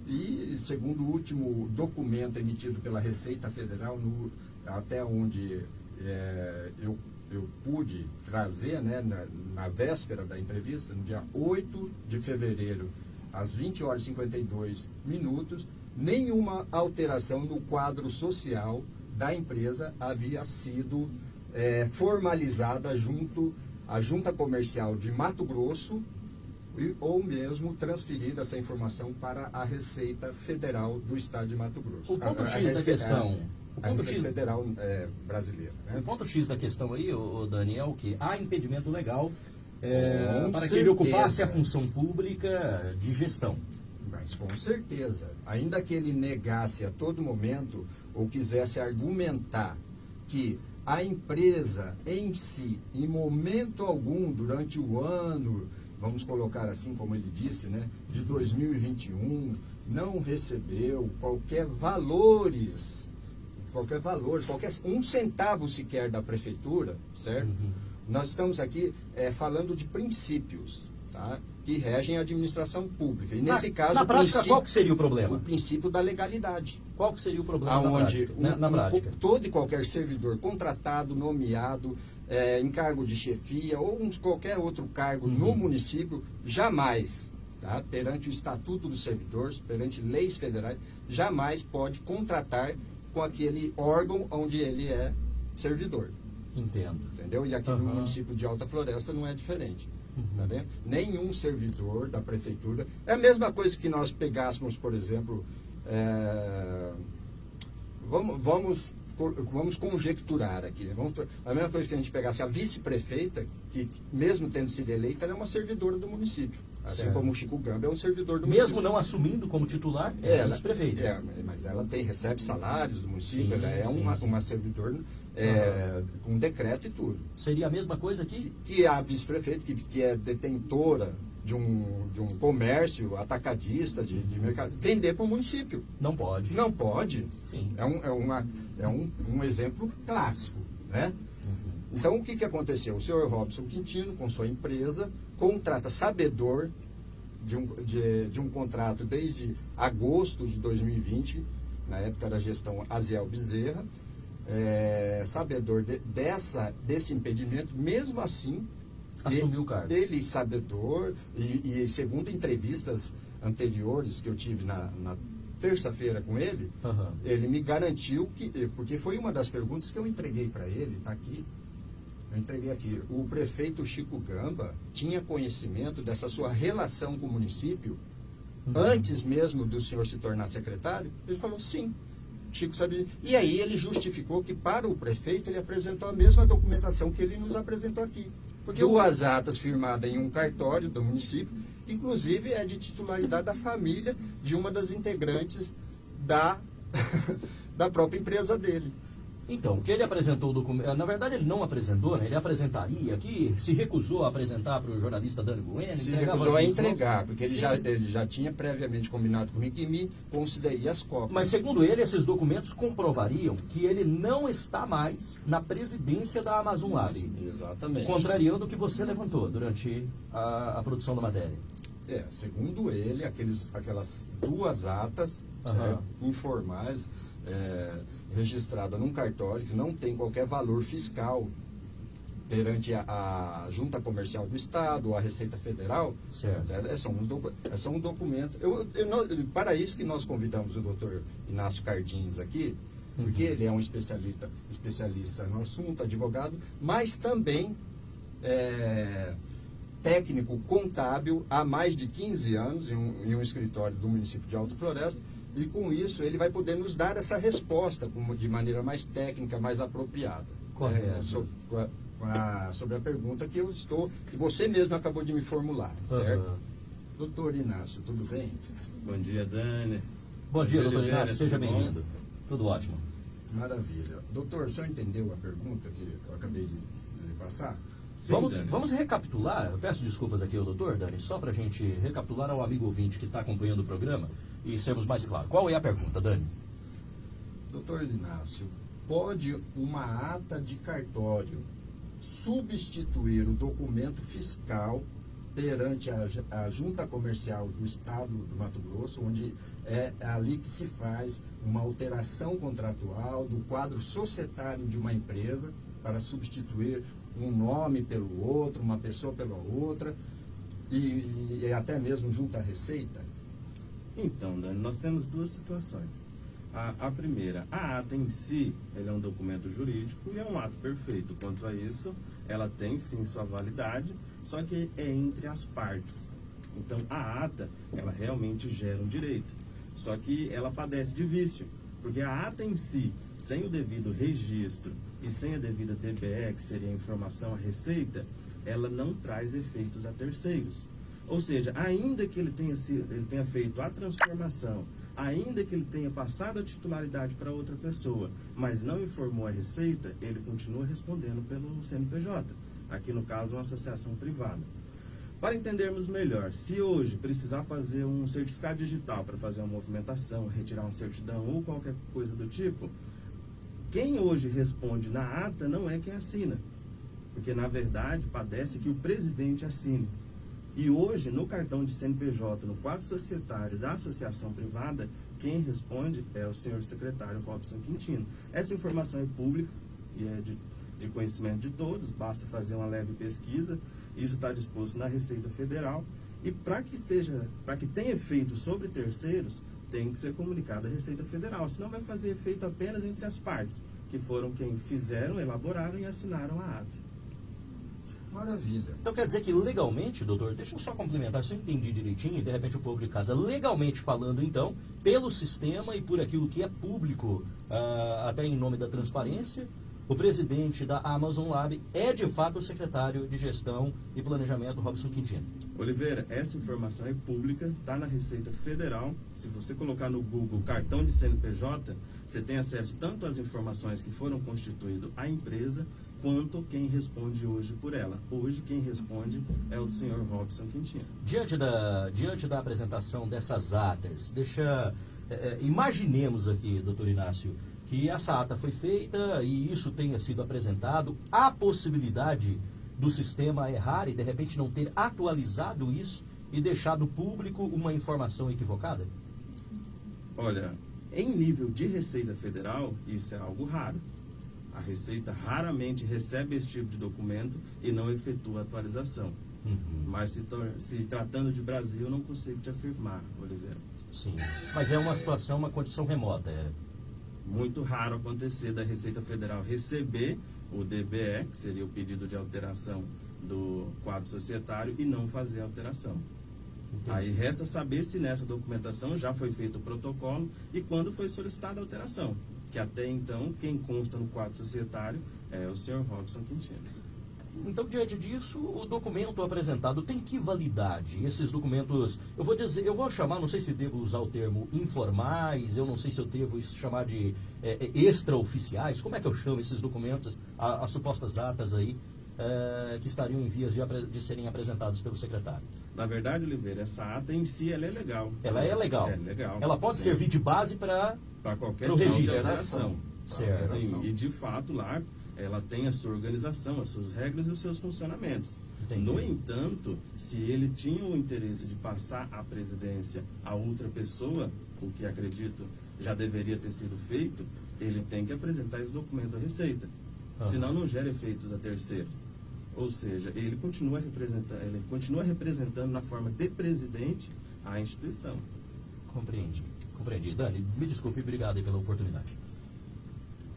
E, segundo o último documento emitido pela Receita Federal, no, até onde é, eu eu pude trazer né, na, na, véspera da entrevista, no dia 8 de fevereiro, às 20 horas e 52 minutos, nenhuma alteração no quadro social da empresa havia sido é, formalizada junto à Junta Comercial de Mato Grosso e, ou mesmo transferida essa informação para a Receita Federal do Estado de Mato Grosso. O ponto X da questão o ponto X federal é, brasileira. Né? O ponto X da questão aí, o Daniel, é que há impedimento legal é, para certeza. que ele ocupasse a função pública de gestão. Mas com certeza, ainda que ele negasse a todo momento ou quisesse argumentar que a empresa em si, em momento algum, durante o ano, vamos colocar assim como ele disse, né, de 2021, não recebeu qualquer valores qualquer valor, qualquer um centavo sequer da prefeitura, certo? Uhum. Nós estamos aqui é, falando de princípios, tá? que regem a administração pública. E nesse na, caso, na prática, qual que seria o problema? O princípio da legalidade. Qual que seria o problema Aonde na prática? Um, na, prática. Um, todo e qualquer servidor contratado, nomeado, é, em cargo de chefia ou um, qualquer outro cargo uhum. no município, jamais, tá? perante o Estatuto dos Servidores, perante leis federais, jamais pode contratar com aquele órgão onde ele é servidor. Entendo. Entendeu? E aqui uhum. no município de Alta Floresta não é diferente. Uhum. Tá Nenhum servidor da prefeitura. É a mesma coisa que nós pegássemos, por exemplo, é, vamos, vamos vamos conjecturar aqui. Né? Vamos, a mesma coisa que a gente pegasse a vice-prefeita, que mesmo tendo sido eleita, ela é uma servidora do município. Assim certo. como o Chico Gamba é um servidor do mesmo município. Mesmo não assumindo como titular, é ela, vice-prefeita. É, mas ela tem, recebe salários do município, sim, ela é sim, uma, sim. uma servidor é, uhum. com decreto e tudo. Seria a mesma coisa aqui? Que, que a vice-prefeita, que, que é detentora de um, de um comércio atacadista, de, de mercado, vender para o município. Não pode. Não pode. Sim. É, um, é, uma, é um, um exemplo clássico. Né? Uhum. Então, o que, que aconteceu? O senhor Robson Quintino, com sua empresa, contrata sabedor de um, de, de um contrato desde agosto de 2020, na época da gestão Aziel Bezerra, é, sabedor de, dessa, desse impedimento, mesmo assim, assumiu o cargo. Ele sabedor, e, e, segundo entrevistas anteriores que eu tive na, na terça-feira com ele, uhum. ele me garantiu que, porque foi uma das perguntas que eu entreguei para ele, está aqui, eu entreguei aqui, o prefeito Chico Gamba tinha conhecimento dessa sua relação com o município uhum. antes mesmo do senhor se tornar secretário? Ele falou sim. Chico sabia. E aí ele justificou que para o prefeito ele apresentou a mesma documentação que ele nos apresentou aqui Porque duas atas firmadas em um cartório do município, inclusive é de titularidade da família de uma das integrantes da, <laughs> da própria empresa dele. Então, que ele apresentou o documento. Na verdade, ele não apresentou, né? Ele apresentaria aqui, se recusou a apresentar para o jornalista Dani Bueno. Se recusou a entregar, porque ele já, ele já tinha previamente combinado com o Riquimi, consideraria as cópias. Mas, segundo ele, esses documentos comprovariam que ele não está mais na presidência da Amazon Lab. Exatamente. Contrariando o que você levantou durante a, a produção da matéria. É, segundo ele, aqueles, aquelas duas atas uhum. informais é, registrada num cartório que não tem qualquer valor fiscal perante a, a, Junta Comercial do Estado ou a Receita Federal, certo. É, só um, é só um documento. Eu, eu, para isso que nós convidamos o doutor Inácio Cardins aqui, uhum. porque ele é um especialista, especialista no assunto, advogado, mas também é, técnico contábil há mais de 15 anos em um, em um escritório do município de Alto Floresta, e com isso ele vai poder nos dar essa resposta de maneira mais técnica, mais apropriada. Correto. É, sobre, a, sobre, a, pergunta que eu estou, que você mesmo acabou de me formular, certo? Uhum. Doutor Inácio, tudo bem? Bom dia, Dani. Bom dia, doutor Inácio, seja bem-vindo. Tudo ótimo. Maravilha. Doutor, o senhor entendeu a pergunta que eu acabei de, de passar? Sim, vamos, vamos recapitular, eu peço desculpas aqui ao doutor, Dani, só para a gente recapitular ao amigo ouvinte que está acompanhando o programa e sermos mais claros. Qual é a pergunta, Dani? Doutor Inácio, pode uma ata de cartório substituir o documento fiscal perante a, a, Junta Comercial do Estado do Mato Grosso, onde é ali que se faz uma alteração contratual do quadro societário de uma empresa para substituir um nome pelo outro, uma pessoa pela outra, e, e até mesmo junto à Receita? Então, Dani, nós temos duas situações. A, a, primeira, a ata em si, ele é um documento jurídico e é um ato perfeito. Quanto a isso, ela tem sim sua validade, só que é entre as partes. Então, a ata, ela realmente gera um direito. Só que ela padece de vício, porque a ata em si, sem o devido registro e sem a devida DBE, que seria a informação a receita, ela não traz efeitos a terceiros. Ou seja, ainda que ele tenha, sido, ele tenha feito a transformação, ainda que ele tenha passado a titularidade para outra pessoa, mas não informou a receita, ele continua respondendo pelo CNPJ. Aqui no caso, uma associação privada. Para entendermos melhor, se hoje precisar fazer um certificado digital para fazer uma movimentação, retirar uma certidão ou qualquer coisa do tipo, quem hoje responde na ata não é quem assina. Porque, na verdade, padece que o presidente assine. E hoje, no cartão de CNPJ, no quadro societário da associação privada, quem responde é o senhor secretário Robson Quintino. Essa informação é pública e é de, de conhecimento de todos, basta fazer uma leve pesquisa. Isso está disposto na Receita Federal. E para que seja, para que tenha efeito sobre terceiros, tem que ser comunicado à Receita Federal, senão vai fazer efeito apenas entre as partes, que foram quem fizeram, elaboraram e assinaram a ata. Maravilha. Então quer dizer que legalmente, doutor, deixa eu só complementar, se eu entendi direitinho, e de repente o povo de casa, legalmente falando então, pelo sistema e por aquilo que é público, uh, até em nome da transparência, o presidente da Amazon Lab é de fato o secretário de Gestão e Planejamento, Robson Quintino. Oliveira, essa informação é pública, está na Receita Federal. Se você colocar no Google cartão de CNPJ, você tem acesso tanto às informações que foram constituídas a empresa, quanto quem responde hoje por ela. Hoje quem responde é o senhor Robson Quintino. Diante da, diante da apresentação dessas atas, deixa. É, imaginemos aqui, doutor Inácio, que essa ata foi feita e isso tenha sido apresentado, há possibilidade do sistema errar e de repente não ter atualizado isso e deixado público uma informação equivocada? Olha, em nível de Receita Federal, isso é algo raro. A Receita raramente recebe esse tipo de documento e não efetua atualização. Uhum. Mas se, se, tratando de Brasil, eu não consigo te afirmar, Oliveira. Sim, mas é uma situação, uma condição remota. É... Muito raro acontecer da Receita Federal receber o DBE, que seria o pedido de alteração do quadro societário, e não fazer a alteração. Entendi. Aí resta saber se nessa documentação já foi feito o protocolo e quando foi solicitada a alteração que até então quem consta no quadro societário é o senhor Robson Quintino. então, diante disso, o documento apresentado tem que validade? Esses documentos, eu vou dizer, eu vou chamar, não sei se devo usar o termo informais, eu não sei se eu devo chamar de é, é extraoficiais, como é que eu chamo esses documentos, as supostas atas aí, é, que estariam em vias de, de, serem apresentados pelo secretário? Na verdade, Oliveira, essa ata em si ela é legal. Ela é legal. É legal. Ela pode Sim. servir de base para qualquer registro. alteração. Certo. Sim, e de fato lá ela tem a sua organização, as suas regras e os seus funcionamentos. Entendi. No entanto, se ele tinha o interesse de passar a presidência a outra pessoa, o que acredito já deveria ter sido feito, ele tem que apresentar esse documento à Receita. Uhum. Senão não gera efeitos a terceiros. Ou seja, ele continua representando, ele continua representando na forma de presidente a instituição. Compreendi. Compreendi. Dani, me desculpe, obrigado pela oportunidade.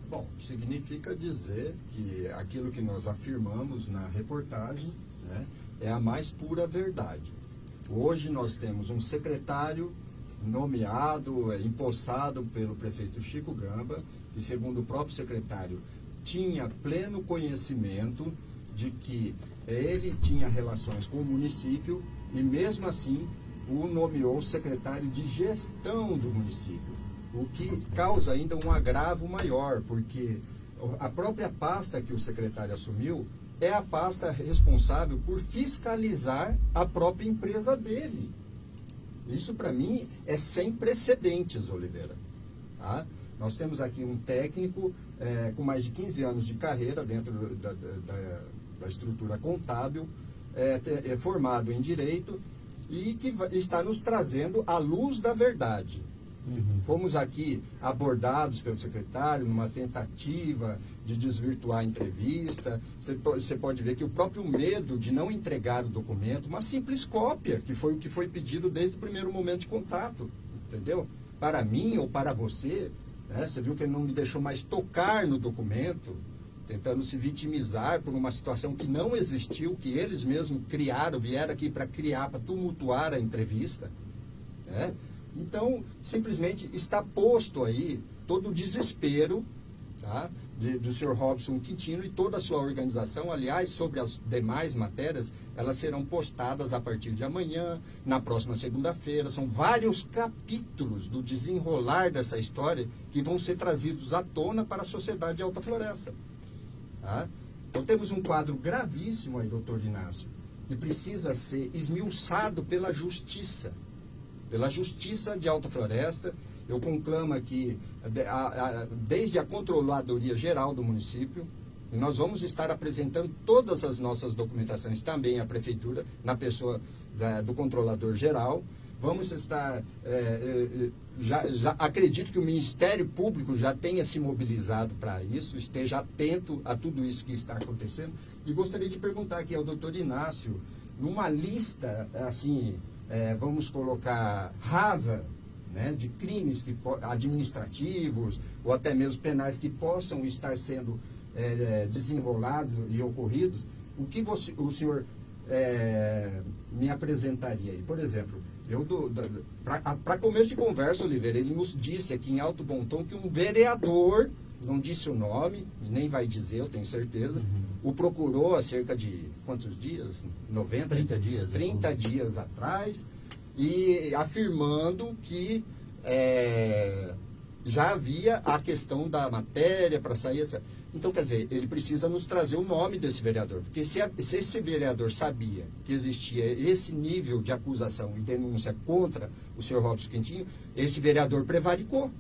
Bom, significa dizer que aquilo que nós afirmamos na reportagem né, é a mais pura verdade. Hoje nós temos um secretário nomeado, é, empossado pelo prefeito Chico Gamba, que segundo o próprio secretário tinha pleno conhecimento de que ele tinha relações com o município e mesmo assim o nomeou secretário de gestão do município o que causa ainda um agravo maior, porque a própria pasta que o secretário assumiu é a pasta responsável por fiscalizar a própria empresa dele. Isso, para mim, é sem precedentes, Oliveira. Tá? Nós temos aqui um técnico é, com mais de 15 anos de carreira dentro da, da, da estrutura contábil, é, é, formado em Direito e que está nos trazendo a luz da verdade. Uhum. Fomos aqui abordados pelo secretário numa tentativa de desvirtuar a entrevista. Você pode ver que o próprio medo de não entregar o documento, uma simples cópia, que foi o que foi pedido desde o primeiro momento de contato, entendeu? Para mim ou para você, né? você viu que ele não me deixou mais tocar no documento, tentando se vitimizar por uma situação que não existiu, que eles mesmos criaram, vieram aqui para criar, para tumultuar a entrevista. Né? Então, simplesmente está posto aí todo o desespero tá, de, do senhor Robson Quintino e toda a sua organização. Aliás, sobre as demais matérias, elas serão postadas a partir de amanhã, na próxima segunda-feira. São vários capítulos do desenrolar dessa história que vão ser trazidos à tona para a sociedade de Alta Floresta. Tá? Então, temos um quadro gravíssimo aí, doutor Inácio, que precisa ser esmiuçado pela justiça pela Justiça de Alta Floresta. Eu conclamo aqui, desde a Controladoria Geral do município, e nós vamos estar apresentando todas as nossas documentações também à Prefeitura, na pessoa da, do Controlador Geral. Vamos estar. É, é, já, já, acredito que o Ministério Público já tenha se mobilizado para isso, esteja atento a tudo isso que está acontecendo. E gostaria de perguntar aqui ao doutor Inácio, numa lista assim é, vamos colocar, rasa né, de crimes que, administrativos ou até mesmo penais que possam estar sendo é, desenrolados e ocorridos, o que você, o senhor é, me apresentaria aí? Por exemplo, eu para começo de conversa, Oliveira, ele nos disse aqui em alto bom tom que um vereador, não disse o nome, nem vai dizer, eu tenho certeza, uhum. o procurou há cerca de quantos dias? 90? 30 dias. 30 dias atrás, e afirmando que é, já havia a questão da matéria para sair, etc. Então, quer dizer, ele precisa nos trazer o nome desse vereador. Porque se, se, esse vereador sabia que existia esse nível de acusação e denúncia contra o senhor Robson Quintinho, esse vereador prevaricou.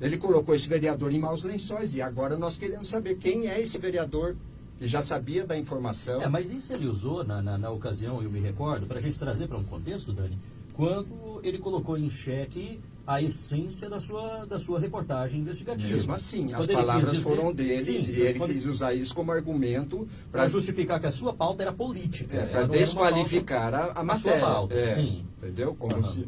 Ele colocou esse vereador em maus lençóis e agora nós queremos saber quem é esse vereador que já sabia da informação. É, mas isso ele usou na, na, na ocasião, eu me recordo, para a gente trazer para um contexto, Dani, quando ele colocou em xeque a essência da sua, da sua reportagem investigativa. Mesmo assim, quando as palavras dizer, foram dele sim, e ele quando... quis usar isso como argumento para justificar que a sua pauta era política. É, para desqualificar a, a matéria. A sua pauta, é, sim. Entendeu? Como uhum. se...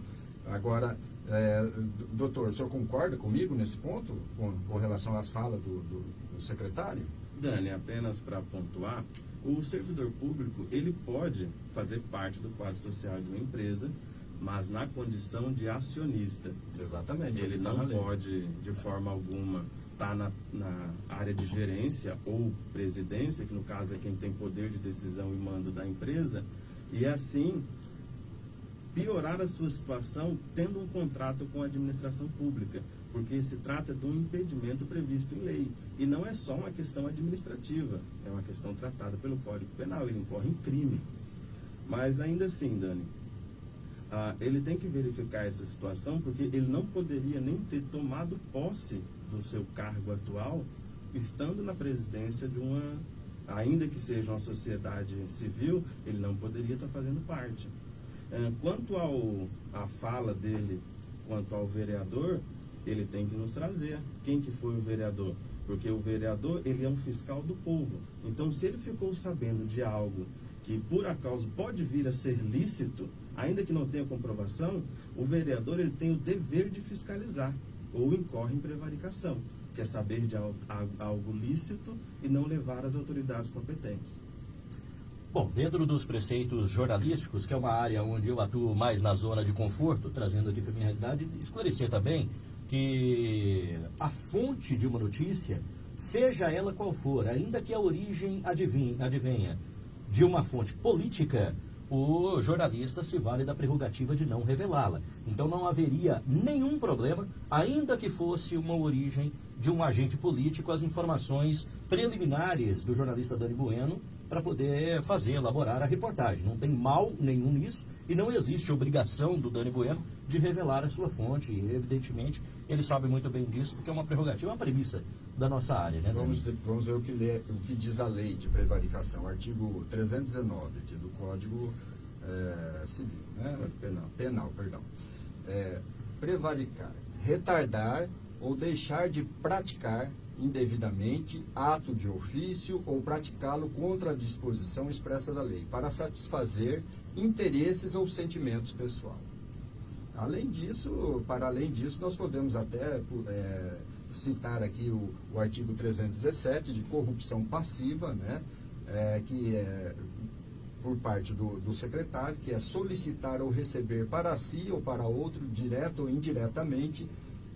Agora, é, doutor, o senhor concorda comigo nesse ponto, com, com relação às falas do, do, do secretário? Dani, apenas para pontuar, o servidor público ele pode fazer parte do quadro social de uma empresa, mas na condição de acionista. Exatamente. Ele não pode, de forma alguma, estar está na, na, área de gerência ou presidência, que no caso é quem tem poder de decisão e mando da empresa, e assim piorar a sua situação tendo um contrato com a administração pública, porque se trata de um impedimento previsto em lei. E não é só uma questão administrativa, é uma questão tratada pelo Código Penal, ele incorre em crime. Mas ainda assim, Dani, ah, ele tem que verificar essa situação, porque ele não poderia nem ter tomado posse do seu cargo atual, estando na presidência de uma, ainda que seja uma sociedade civil, ele não poderia estar fazendo parte. Ah, quanto ao, a fala dele, quanto ao vereador, ele tem que nos trazer quem que foi o vereador. Porque o vereador, ele é um fiscal do povo. Então, se ele ficou sabendo de algo que por acaso pode vir a ser lícito, ainda que não tenha comprovação, o vereador ele tem o dever de fiscalizar ou incorre em prevaricação, que é saber de algo lícito e não levar às autoridades competentes. Bom, dentro dos preceitos jornalísticos, que é uma área onde eu atuo mais na zona de conforto, trazendo aqui para a minha realidade, esclarecer também que a fonte de uma notícia, seja ela qual for, ainda que a origem adivinha, adivinha de uma fonte política, o jornalista se vale da prerrogativa de não revelá-la. Então não haveria nenhum problema, ainda que fosse uma origem de um agente político, as informações preliminares do jornalista Dani Bueno para poder fazer, elaborar a reportagem. Não tem mal nenhum nisso e não existe obrigação do Dani Bueno de revelar a sua fonte. E, evidentemente, ele sabe muito bem disso, porque é uma prerrogativa, é uma premissa da nossa área. Né, vamos, vamos ver o que, lê, o que diz a lei de prevaricação, artigo 319 aqui do Código é, Civil, né? Penal. Penal, perdão. É, prevaricar, retardar ou deixar de praticar indevidamente ato de ofício ou praticá-lo contra a disposição expressa da lei, para satisfazer interesses ou sentimentos pessoais. Além disso, para além disso, nós podemos até é, citar aqui o, o, artigo 317 de corrupção passiva, né, é, que é por parte do, do secretário, que é solicitar ou receber para si ou para outro, direto ou indiretamente,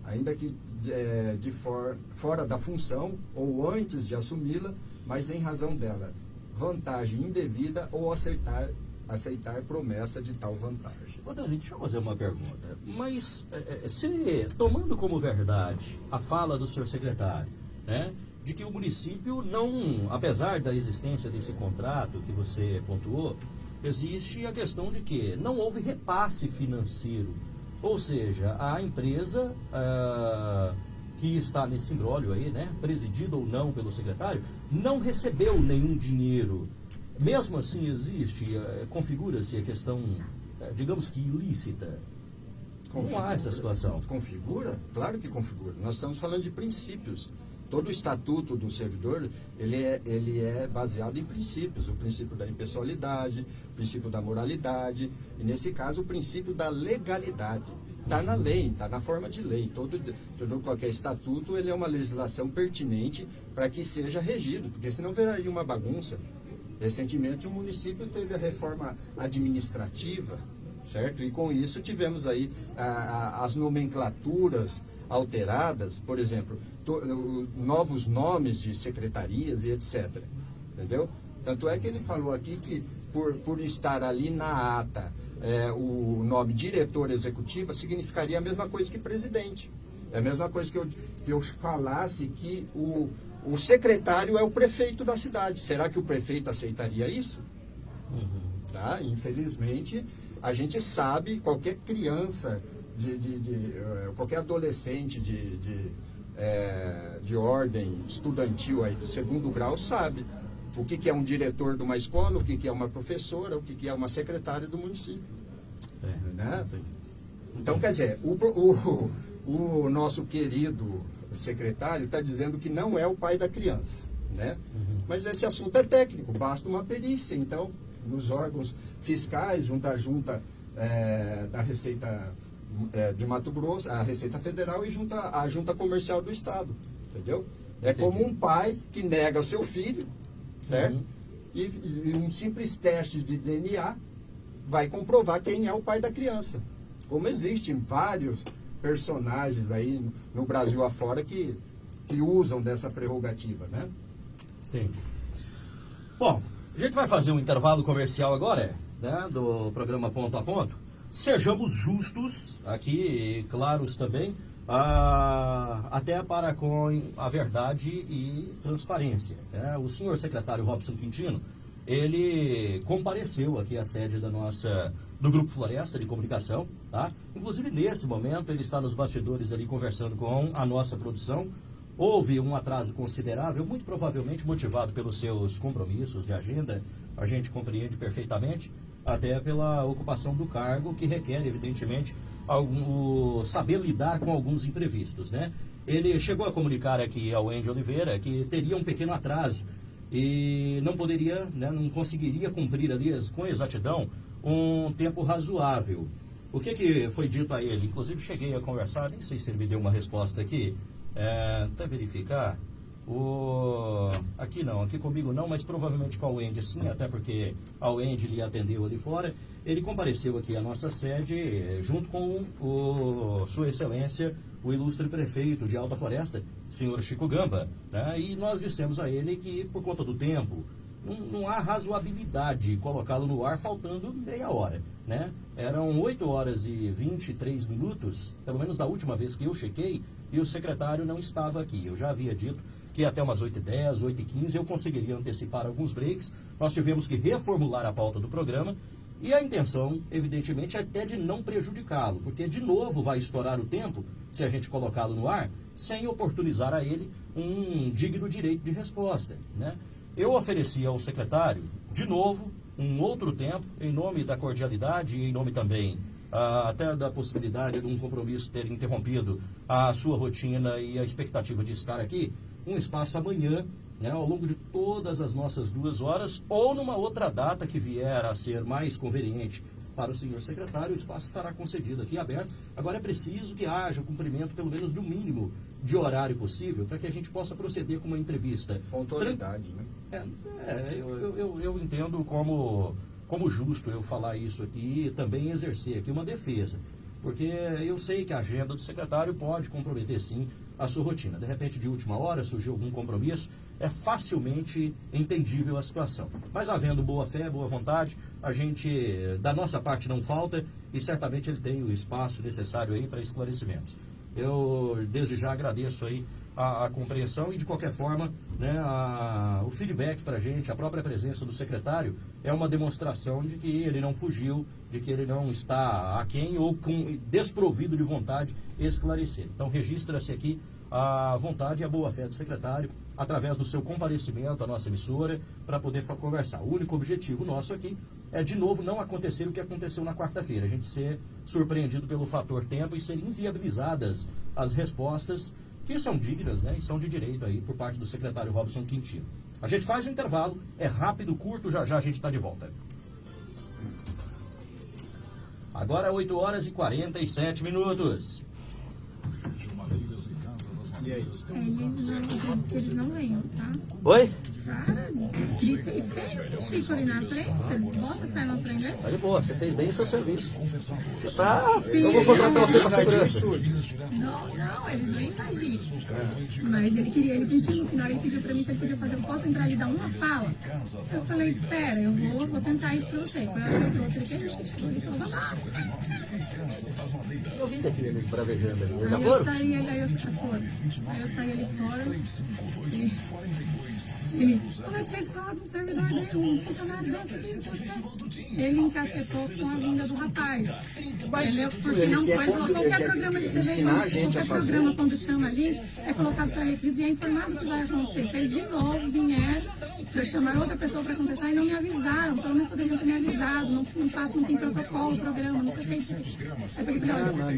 ainda que é, de for, fora da função ou antes de assumi-la, mas em razão dela, vantagem indevida ou aceitar, aceitar promessa de tal vantagem. Ô Dani, deixa eu fazer uma pergunta. Mas é, é, se, tomando como verdade a fala do senhor secretário, né, de que o município não, apesar da existência desse contrato que você pontuou, existe a questão de que não houve repasse financeiro ou seja, a empresa uh, que está nesse imbróglio aí, né, presidida ou não pelo secretário, não recebeu nenhum dinheiro. Mesmo assim existe, uh, configura-se a questão, uh, digamos que ilícita. Configura, não há essa situação. Configura? Claro que configura. Nós estamos falando de princípios todo o estatuto do servidor ele é, ele é baseado em princípios, o princípio da impessoalidade, o princípio da moralidade, e nesse caso o princípio da legalidade. Está na lei, está na forma de lei. Todo, todo qualquer estatuto ele é uma legislação pertinente para que seja regido, porque senão viraria uma bagunça. Recentemente o município teve a reforma administrativa, certo? E com isso tivemos aí a, a, as nomenclaturas alteradas, por exemplo, to, novos nomes de secretarias e etc. Entendeu? Tanto é que ele falou aqui que por, por estar ali na ata é, o nome diretor executiva significaria a mesma coisa que presidente. É a mesma coisa que eu, que eu falasse que o, o secretário é o prefeito da cidade. Será que o prefeito aceitaria isso? Uhum. Tá? Infelizmente, a gente sabe, qualquer criança, de, de, de uh, qualquer adolescente de, de, é, de ordem estudantil aí, do segundo grau sabe o que, que é um diretor de uma escola, o que, que é uma professora, o que, que é uma secretária do município. É, né? Então, quer dizer, o, o, o nosso querido secretário está dizendo que não é o pai da criança. Né? Uhum. Mas esse assunto é técnico, basta uma perícia. Então, nos órgãos fiscais, junto à junta é, da Receita é, de Mato Grosso, a Receita Federal e junto à Junta Comercial do Estado. Entendeu? É Entendi. como um pai que nega seu filho, certo? Uhum. E, e, um simples teste de DNA vai comprovar quem é o pai da criança. Como existem vários personagens aí no Brasil afora que que usam dessa prerrogativa, né? Entendi. Bom, a gente vai fazer um intervalo comercial agora, né, do programa Ponto a Ponto. Sejamos justos aqui, claros também, ah, até para com a verdade e transparência. Né? O senhor secretário Robson Quintino, ele compareceu aqui à sede da nossa, do Grupo Floresta de Comunicação, tá? Inclusive, nesse momento, ele está nos bastidores ali conversando com a nossa produção. Houve um atraso considerável, muito provavelmente motivado pelos seus compromissos de agenda, a gente compreende perfeitamente, até pela ocupação do cargo, que requer, evidentemente, algum, saber lidar com alguns imprevistos, né? Ele chegou a comunicar aqui ao Andy Oliveira que teria um pequeno atraso e não poderia, né, não conseguiria cumprir ali com exatidão um tempo razoável. O que, que foi dito a ele? Inclusive cheguei a conversar, nem sei se ele me deu uma resposta aqui, é, até verificar. O... Aqui não, aqui comigo não, mas provavelmente com a Wendy sim, até porque a Wendy lhe atendeu ali fora. Ele compareceu aqui à nossa sede eh, junto com o, Sua Excelência, o ilustre prefeito de Alta Floresta, senhor Chico Gamba. Né? E nós dissemos a ele que, por conta do tempo, não, não há razoabilidade colocá-lo no ar faltando meia hora. Né? Eram 8 horas e 23 minutos, pelo menos da última vez que eu chequei, e o secretário não estava aqui. Eu já havia dito que até umas 8h10, 8h15 eu conseguiria antecipar alguns breaks. Nós tivemos que reformular a pauta do programa e a intenção, evidentemente, é até de não prejudicá-lo, porque de novo vai estourar o tempo, se a gente colocá-lo no ar, sem oportunizar a ele um digno direito de resposta. Né? Eu ofereci ao secretário, de novo, um outro tempo, em nome da cordialidade e em nome também ah, até da possibilidade de um compromisso ter interrompido a sua rotina e a expectativa de estar aqui, um espaço amanhã, né, ao longo de todas as nossas duas horas, ou numa outra data que vier a ser mais conveniente para o senhor secretário, o espaço estará concedido aqui aberto. Agora é preciso que haja cumprimento, pelo menos do mínimo de horário possível, para que a gente possa proceder com uma entrevista. Autoridade, né? É, é eu, eu, eu entendo como, como justo eu falar isso aqui e também exercer aqui uma defesa. Porque eu sei que a agenda do secretário pode comprometer, sim, a sua rotina. De repente, de última hora, surgiu algum compromisso, é facilmente entendível a situação. Mas havendo boa fé, boa vontade, a gente, da nossa parte, não falta e certamente ele tem o espaço necessário aí para esclarecimentos. Eu, desde já, agradeço aí a, a compreensão e, de qualquer forma, né, a, o feedback para a gente, a própria presença do secretário, é uma demonstração de que ele não fugiu, de que ele não está aquém ou com, desprovido de vontade esclarecer. Então, registra-se aqui a vontade e a boa-fé do secretário, através do seu comparecimento à nossa emissora, para poder conversar. O único objetivo nosso aqui é, de novo, não acontecer o que aconteceu na quarta-feira. A gente ser surpreendido pelo fator tempo e ser inviabilizadas as respostas que são dignas né, e são de direito aí por parte do secretário Robson Quintino. A gente faz um intervalo, é rápido, curto, já já a gente está de volta. Agora 8 horas e 47 minutos. E aí? Eles não venham, tá? Oi? Cara, grita e fecha Chico ali na frente, você bota fé na frente. Tá de boa, você fez bem o seu serviço. Você tá. Eu vou contratar você pra segurança. Não, não, eles não invadiram. Mas ele queria, ele pediu no final, ele pediu pra mim se ele podia fazer, eu posso entrar e dar uma fala? Eu falei, pera, eu vou, vou tentar isso pra você. Foi a hora que você fez, acho que chegou ali e falou, vamos Eu vim bravejando ali. Aí eu saí, aí eu saí. Aí eu saí ali fora. E... Como é que vocês roubam um servidor dele, um funcionário desse? Ele encasquetou com a vinda do rapaz. Entendeu? Porque não pode qualquer programa de TV, qualquer programa quando chama a gente, é colocado para requisitos e é informado o que vai acontecer. Vocês de novo vieram para chamar outra pessoa para conversar e não me avisaram. Pelo menos poderiam ter me avisado. Não, não faço, não tem protocolo o programa, não sei o que.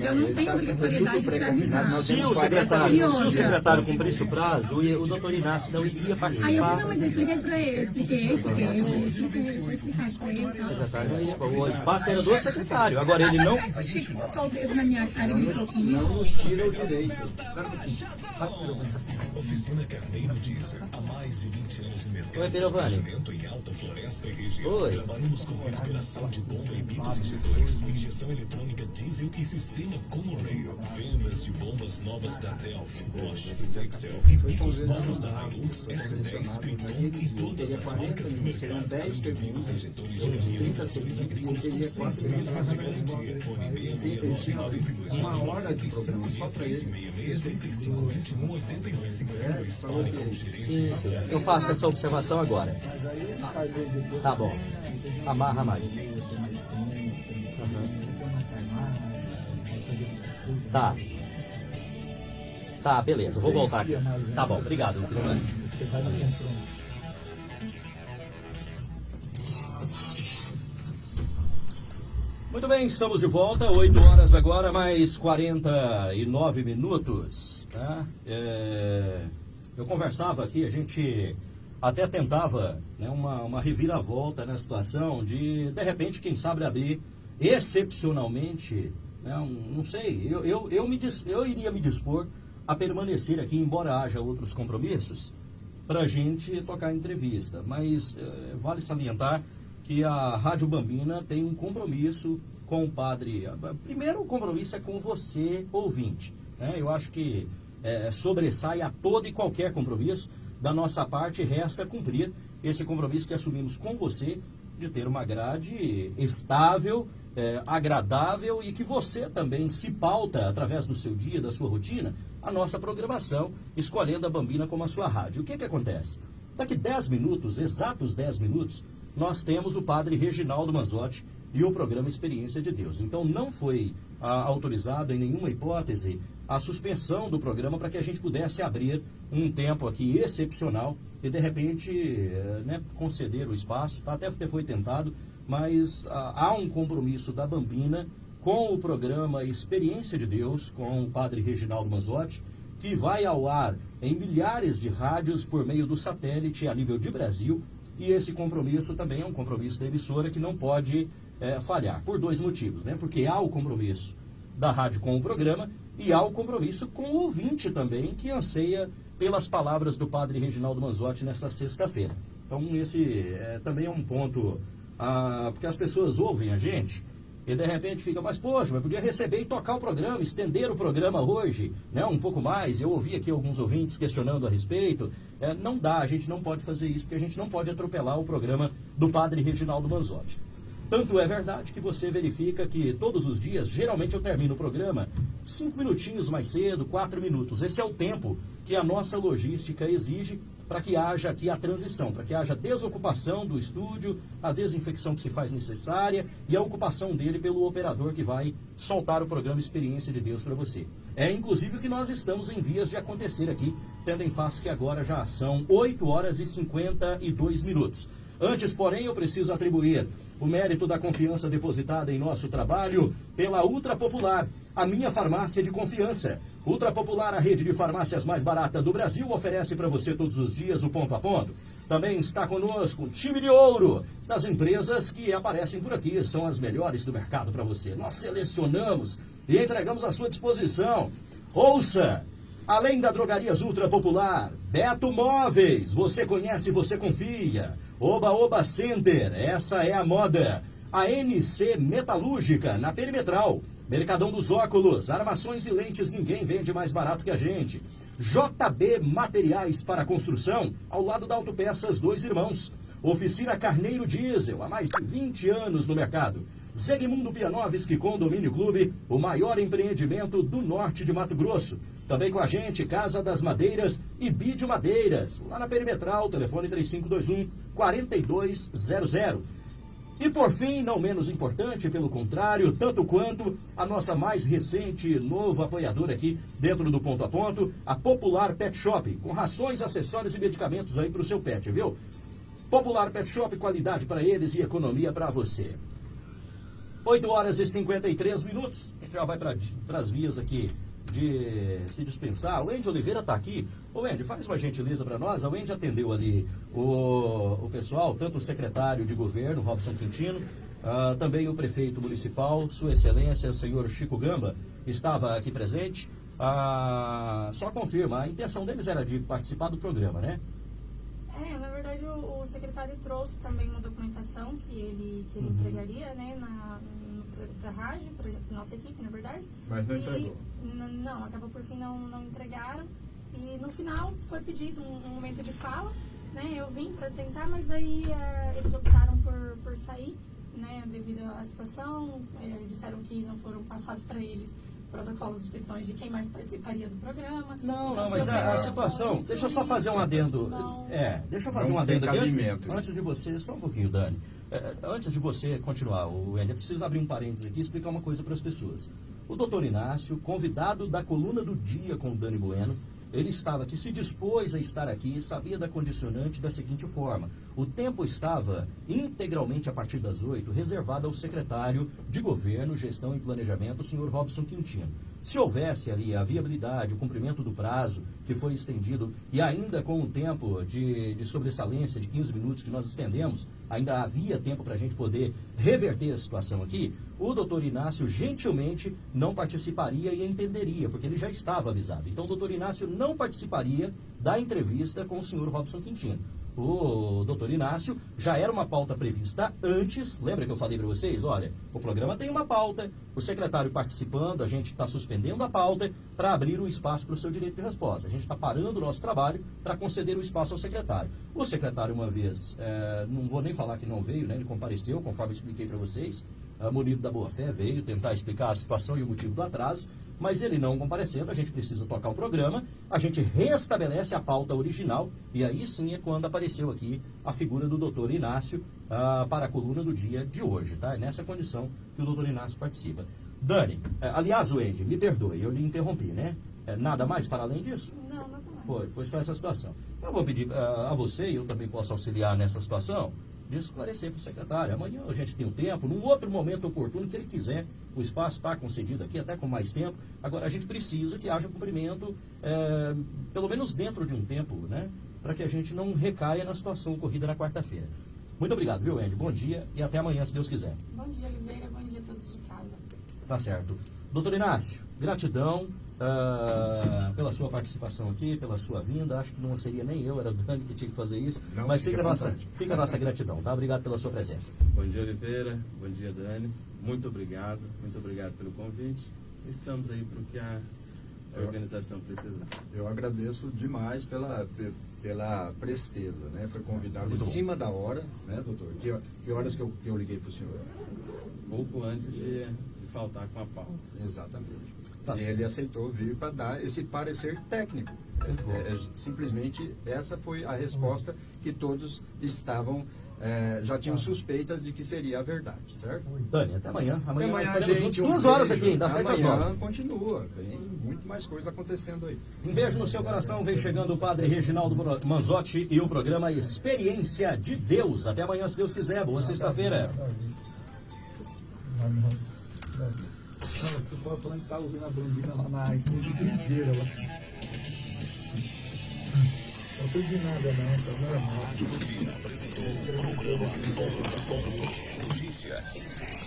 É eu não tenho obrigatoriedade de te avisar. Se o secretário, se o secretário cumprisse o prazo, o doutor Inácio não iria participar não, mas eu expliquei pra ele, eu expliquei, expliquei, eu expliquei, eu expliquei. O espaço era do secretário, agora ele não... O Chico botou o dedo na minha cara e gritou comigo. Não nos tira o direito. Oficina Carneiro Diesel. Há mais de 20 anos no mercado Oi, Pirovani. em Alta Floresta e região. Oi. Trabalhamos com recuperação de bomba e bicos injetores, injeção eletrônica diesel e sistema como rail. Vendas de bombas novas da Delphi, Bosch, Sexel e bicos novos da Hilux, S10, Triton e todas as marcas do mercado. 10 Bicos injetores de 30 caminhões agrícolas com teria 6 quatro meses de garantia. Fone 66992 uma hora de programa só para ele. 35 21 82 52. Sim, sim. Eu faço essa observação agora. Tá bom. Amarra mais. Tá. Tá, beleza. Vou voltar aqui. Tá bom, obrigado. Muito bem, estamos de volta, 8 horas agora, mais 49 minutos. Tá? É, eu conversava aqui, a gente até tentava né, uma, uma reviravolta na situação de, de repente, quem sabe abrir excepcionalmente, né, um- não sei, eu, eu, eu, me eu iria me dispor a permanecer aqui, embora haja outros compromissos, para a gente tocar entrevista. Mas eh, vale salientar que a Rádio Bambina tem um compromisso com o padre. Primeiro, o compromisso é com você, ouvinte. Né? Eu acho que eh, sobressai a todo e qualquer compromisso. Da nossa parte, resta cumprir esse compromisso que assumimos com você de ter uma grade estável, eh, agradável e que você também se pauta através do seu dia, da sua rotina, a nossa programação, escolhendo a Bambina como a sua rádio. O que, que acontece? Daqui 10 minutos, exatos 10 minutos, nós temos o padre Reginaldo Manzotti e o programa Experiência de Deus. Então não foi ah, autorizado em nenhuma hipótese a suspensão do programa para que a gente pudesse abrir um tempo aqui excepcional e de repente eh, né, conceder o espaço. Tá? Até foi tentado, mas ah, há um compromisso da Bambina com o programa Experiência de Deus, com o padre Reginaldo Manzotti, que vai ao ar em milhares de rádios por meio do satélite a nível de Brasil. E esse compromisso também é um compromisso da emissora que não pode eh, falhar, por dois motivos. Né? Porque há o compromisso da rádio com o programa e há o compromisso com o ouvinte também, que anseia pelas palavras do padre Reginaldo Manzotti nesta sexta-feira. Então, esse eh, também é um ponto, ah, porque as pessoas ouvem a gente e de repente fica, mas poxa, mas podia receber e tocar o programa, estender o programa hoje, né, um pouco mais. Eu ouvi aqui alguns ouvintes questionando a respeito. É, não dá, a gente não pode fazer isso, porque a gente não pode atropelar o programa do padre Reginaldo Manzotti. Tanto é verdade que você verifica que todos os dias, geralmente eu termino o programa cinco minutinhos mais cedo, quatro minutos. Esse é o tempo que a nossa logística exige para que haja aqui a transição, para que haja desocupação do estúdio, a desinfecção que se faz necessária e a ocupação dele pelo operador que vai soltar o programa Experiência de Deus para você. É inclusive o que nós estamos em vias de acontecer aqui, tendo em face que agora já são 8 horas e 52 minutos. Antes, porém, eu preciso atribuir o mérito da confiança depositada em nosso trabalho pela Ultra Popular, a minha farmácia de confiança. Ultra Popular, a rede de farmácias mais barata do Brasil, oferece para você todos os dias o ponto a ponto. Também está conosco um time de ouro das empresas que aparecem por aqui, são as melhores do mercado para você. Nós selecionamos e entregamos à sua disposição. Ouça! Além da Drogarias Ultra Popular, Beto Móveis, você conhece, você confia. Oba Oba Center, essa é a moda. A NC Metalúrgica, na Perimetral. Mercadão dos Óculos, armações e lentes, ninguém vende mais barato que a gente. JB Materiais para Construção, ao lado da Autopeças Dois Irmãos. Oficina Carneiro Diesel, há mais de 20 anos no mercado. Zegmundo Pianovski Condomínio Clube, o maior empreendimento do norte de Mato Grosso. Também com a gente, Casa das Madeiras e Bídio Madeiras, lá na Perimetral, telefone 3521 4200. E por fim, não menos importante, pelo contrário, tanto quanto a nossa mais recente novo apoiador aqui dentro do ponto a ponto, a Popular Pet Shop, com rações, acessórios e medicamentos aí para o seu pet, viu? Popular Pet Shop, qualidade para eles e economia para você. 8 horas e 53 minutos. A gente já vai para as vias aqui de se dispensar. O Andy Oliveira está aqui. Ô Andy, faz uma gentileza para nós. O Andy atendeu ali o, o pessoal, tanto o secretário de governo, Robson Quintino, ah, também o prefeito municipal, Sua Excelência, o senhor Chico Gamba, estava aqui presente. Ah, só confirma, a intenção deles era de participar do programa, né? É, na verdade o, o secretário trouxe também uma documentação que ele, que ele Uhum. entregaria, né, na, para a rádio, para nossa equipe, na verdade. Mas não E, entregou. Não, acabou por fim não, não entregaram. E no final foi pedido um, um momento de fala, né, eu vim para tentar, mas aí eh, eles optaram por, por sair, né, devido à situação, eh, disseram que não foram passados para eles protocolos de questões de quem mais participaria do programa. Não, Então, não, mas a, a situação, isso, deixa eu só fazer um adendo. não- É, deixa eu fazer Não um adendo aqui. Antes, antes de você, só um pouquinho, Dani. É, antes de você continuar, o eu preciso abrir um parênteses aqui e explicar uma coisa para as pessoas. O doutor Inácio, convidado da coluna do dia com o Dani Bueno, ele estava aqui, se dispôs a estar aqui, sabia da condicionante da seguinte forma: o tempo estava integralmente a partir das 8 reservado ao secretário de Governo, Gestão e Planejamento, o senhor Robson Quintino. Se houvesse ali a viabilidade, o cumprimento do prazo que foi estendido e ainda com o tempo de, de sobressalência de 15 minutos que nós estendemos, ainda havia tempo para a gente poder reverter a situação aqui, o doutor Inácio gentilmente não participaria e entenderia, porque ele já estava avisado. Então o doutor Inácio não participaria da entrevista com o senhor Robson Quintino. O doutor Inácio já era uma pauta prevista antes. Lembra que eu falei para vocês? Olha, o programa tem uma pauta, o secretário participando, a gente está suspendendo a pauta para abrir o espaço para o seu direito de resposta. A gente está parando o nosso trabalho para conceder o espaço ao secretário. O secretário, uma vez, eh, não vou nem falar que não veio, né? ele compareceu, conforme eu expliquei para vocês. A Munido da Boa Fé veio tentar explicar a situação e o motivo do atraso, mas ele não comparecendo, a gente precisa tocar o programa, a gente restabelece a pauta original e aí sim é quando apareceu aqui a figura do doutor Inácio ah, para a coluna do dia de hoje, tá? É nessa condição que o doutor Inácio participa. Dani, eh, aliás, Wendy, me perdoe, eu lhe interrompi, né? Eh, nada mais para além disso? Não, nada mais. Foi, foi só essa situação. Eu vou pedir ah, a você, e eu também posso auxiliar nessa situação, de esclarecer para o secretário. Amanhã a gente tem o tempo, num outro momento oportuno que ele quiser. O espaço está concedido aqui, até com mais tempo. Agora, a gente precisa que haja cumprimento, eh, pelo menos dentro de um tempo, né? Para que a gente não recaia na situação ocorrida na quarta-feira. Muito obrigado, viu, Andy? Bom dia e até amanhã, se Deus quiser. Bom dia, Oliveira. Bom dia a todos de casa. Tá certo. Doutor Inácio, gratidão ah, pela sua participação aqui, pela sua vinda. Acho que não seria nem eu, era o Dani que tinha que fazer isso. Não, mas fique fica a, nossa, fica a nossa gratidão, tá? Obrigado pela sua presença. Bom dia, Oliveira. Bom dia, Dani. Muito obrigado. Muito obrigado pelo convite. Estamos aí para o que a organização precisar. Eu agradeço demais pela, pe- pela presteza, né? Foi convidado em cima da hora, né, doutor? Que, que horas que eu, que eu liguei para o senhor? Pouco antes de, de faltar com a pauta. Exatamente. Tá e certo. ele aceitou vir para dar esse parecer técnico. É, é, simplesmente essa foi a resposta que todos estavam, é, já tinham suspeitas de que seria a verdade, certo? Dani, até amanhã. Amanhã, Até amanhã, gente. juntos. um Duas horas aqui, das sete às Amanhã nove. continua. Tem muito mais coisa acontecendo aí. Um beijo no seu coração. Vem chegando o Padre Reginaldo Manzotti e o programa Experiência de Deus. Até amanhã, se Deus quiser. Boa sexta-feira. Você pode falar que tá ouvindo a bambina lá na igreja inteira lá. Não perdi nada não, tá normal.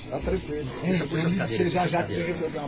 Tá tranquilo. Você já já tem que resolver uma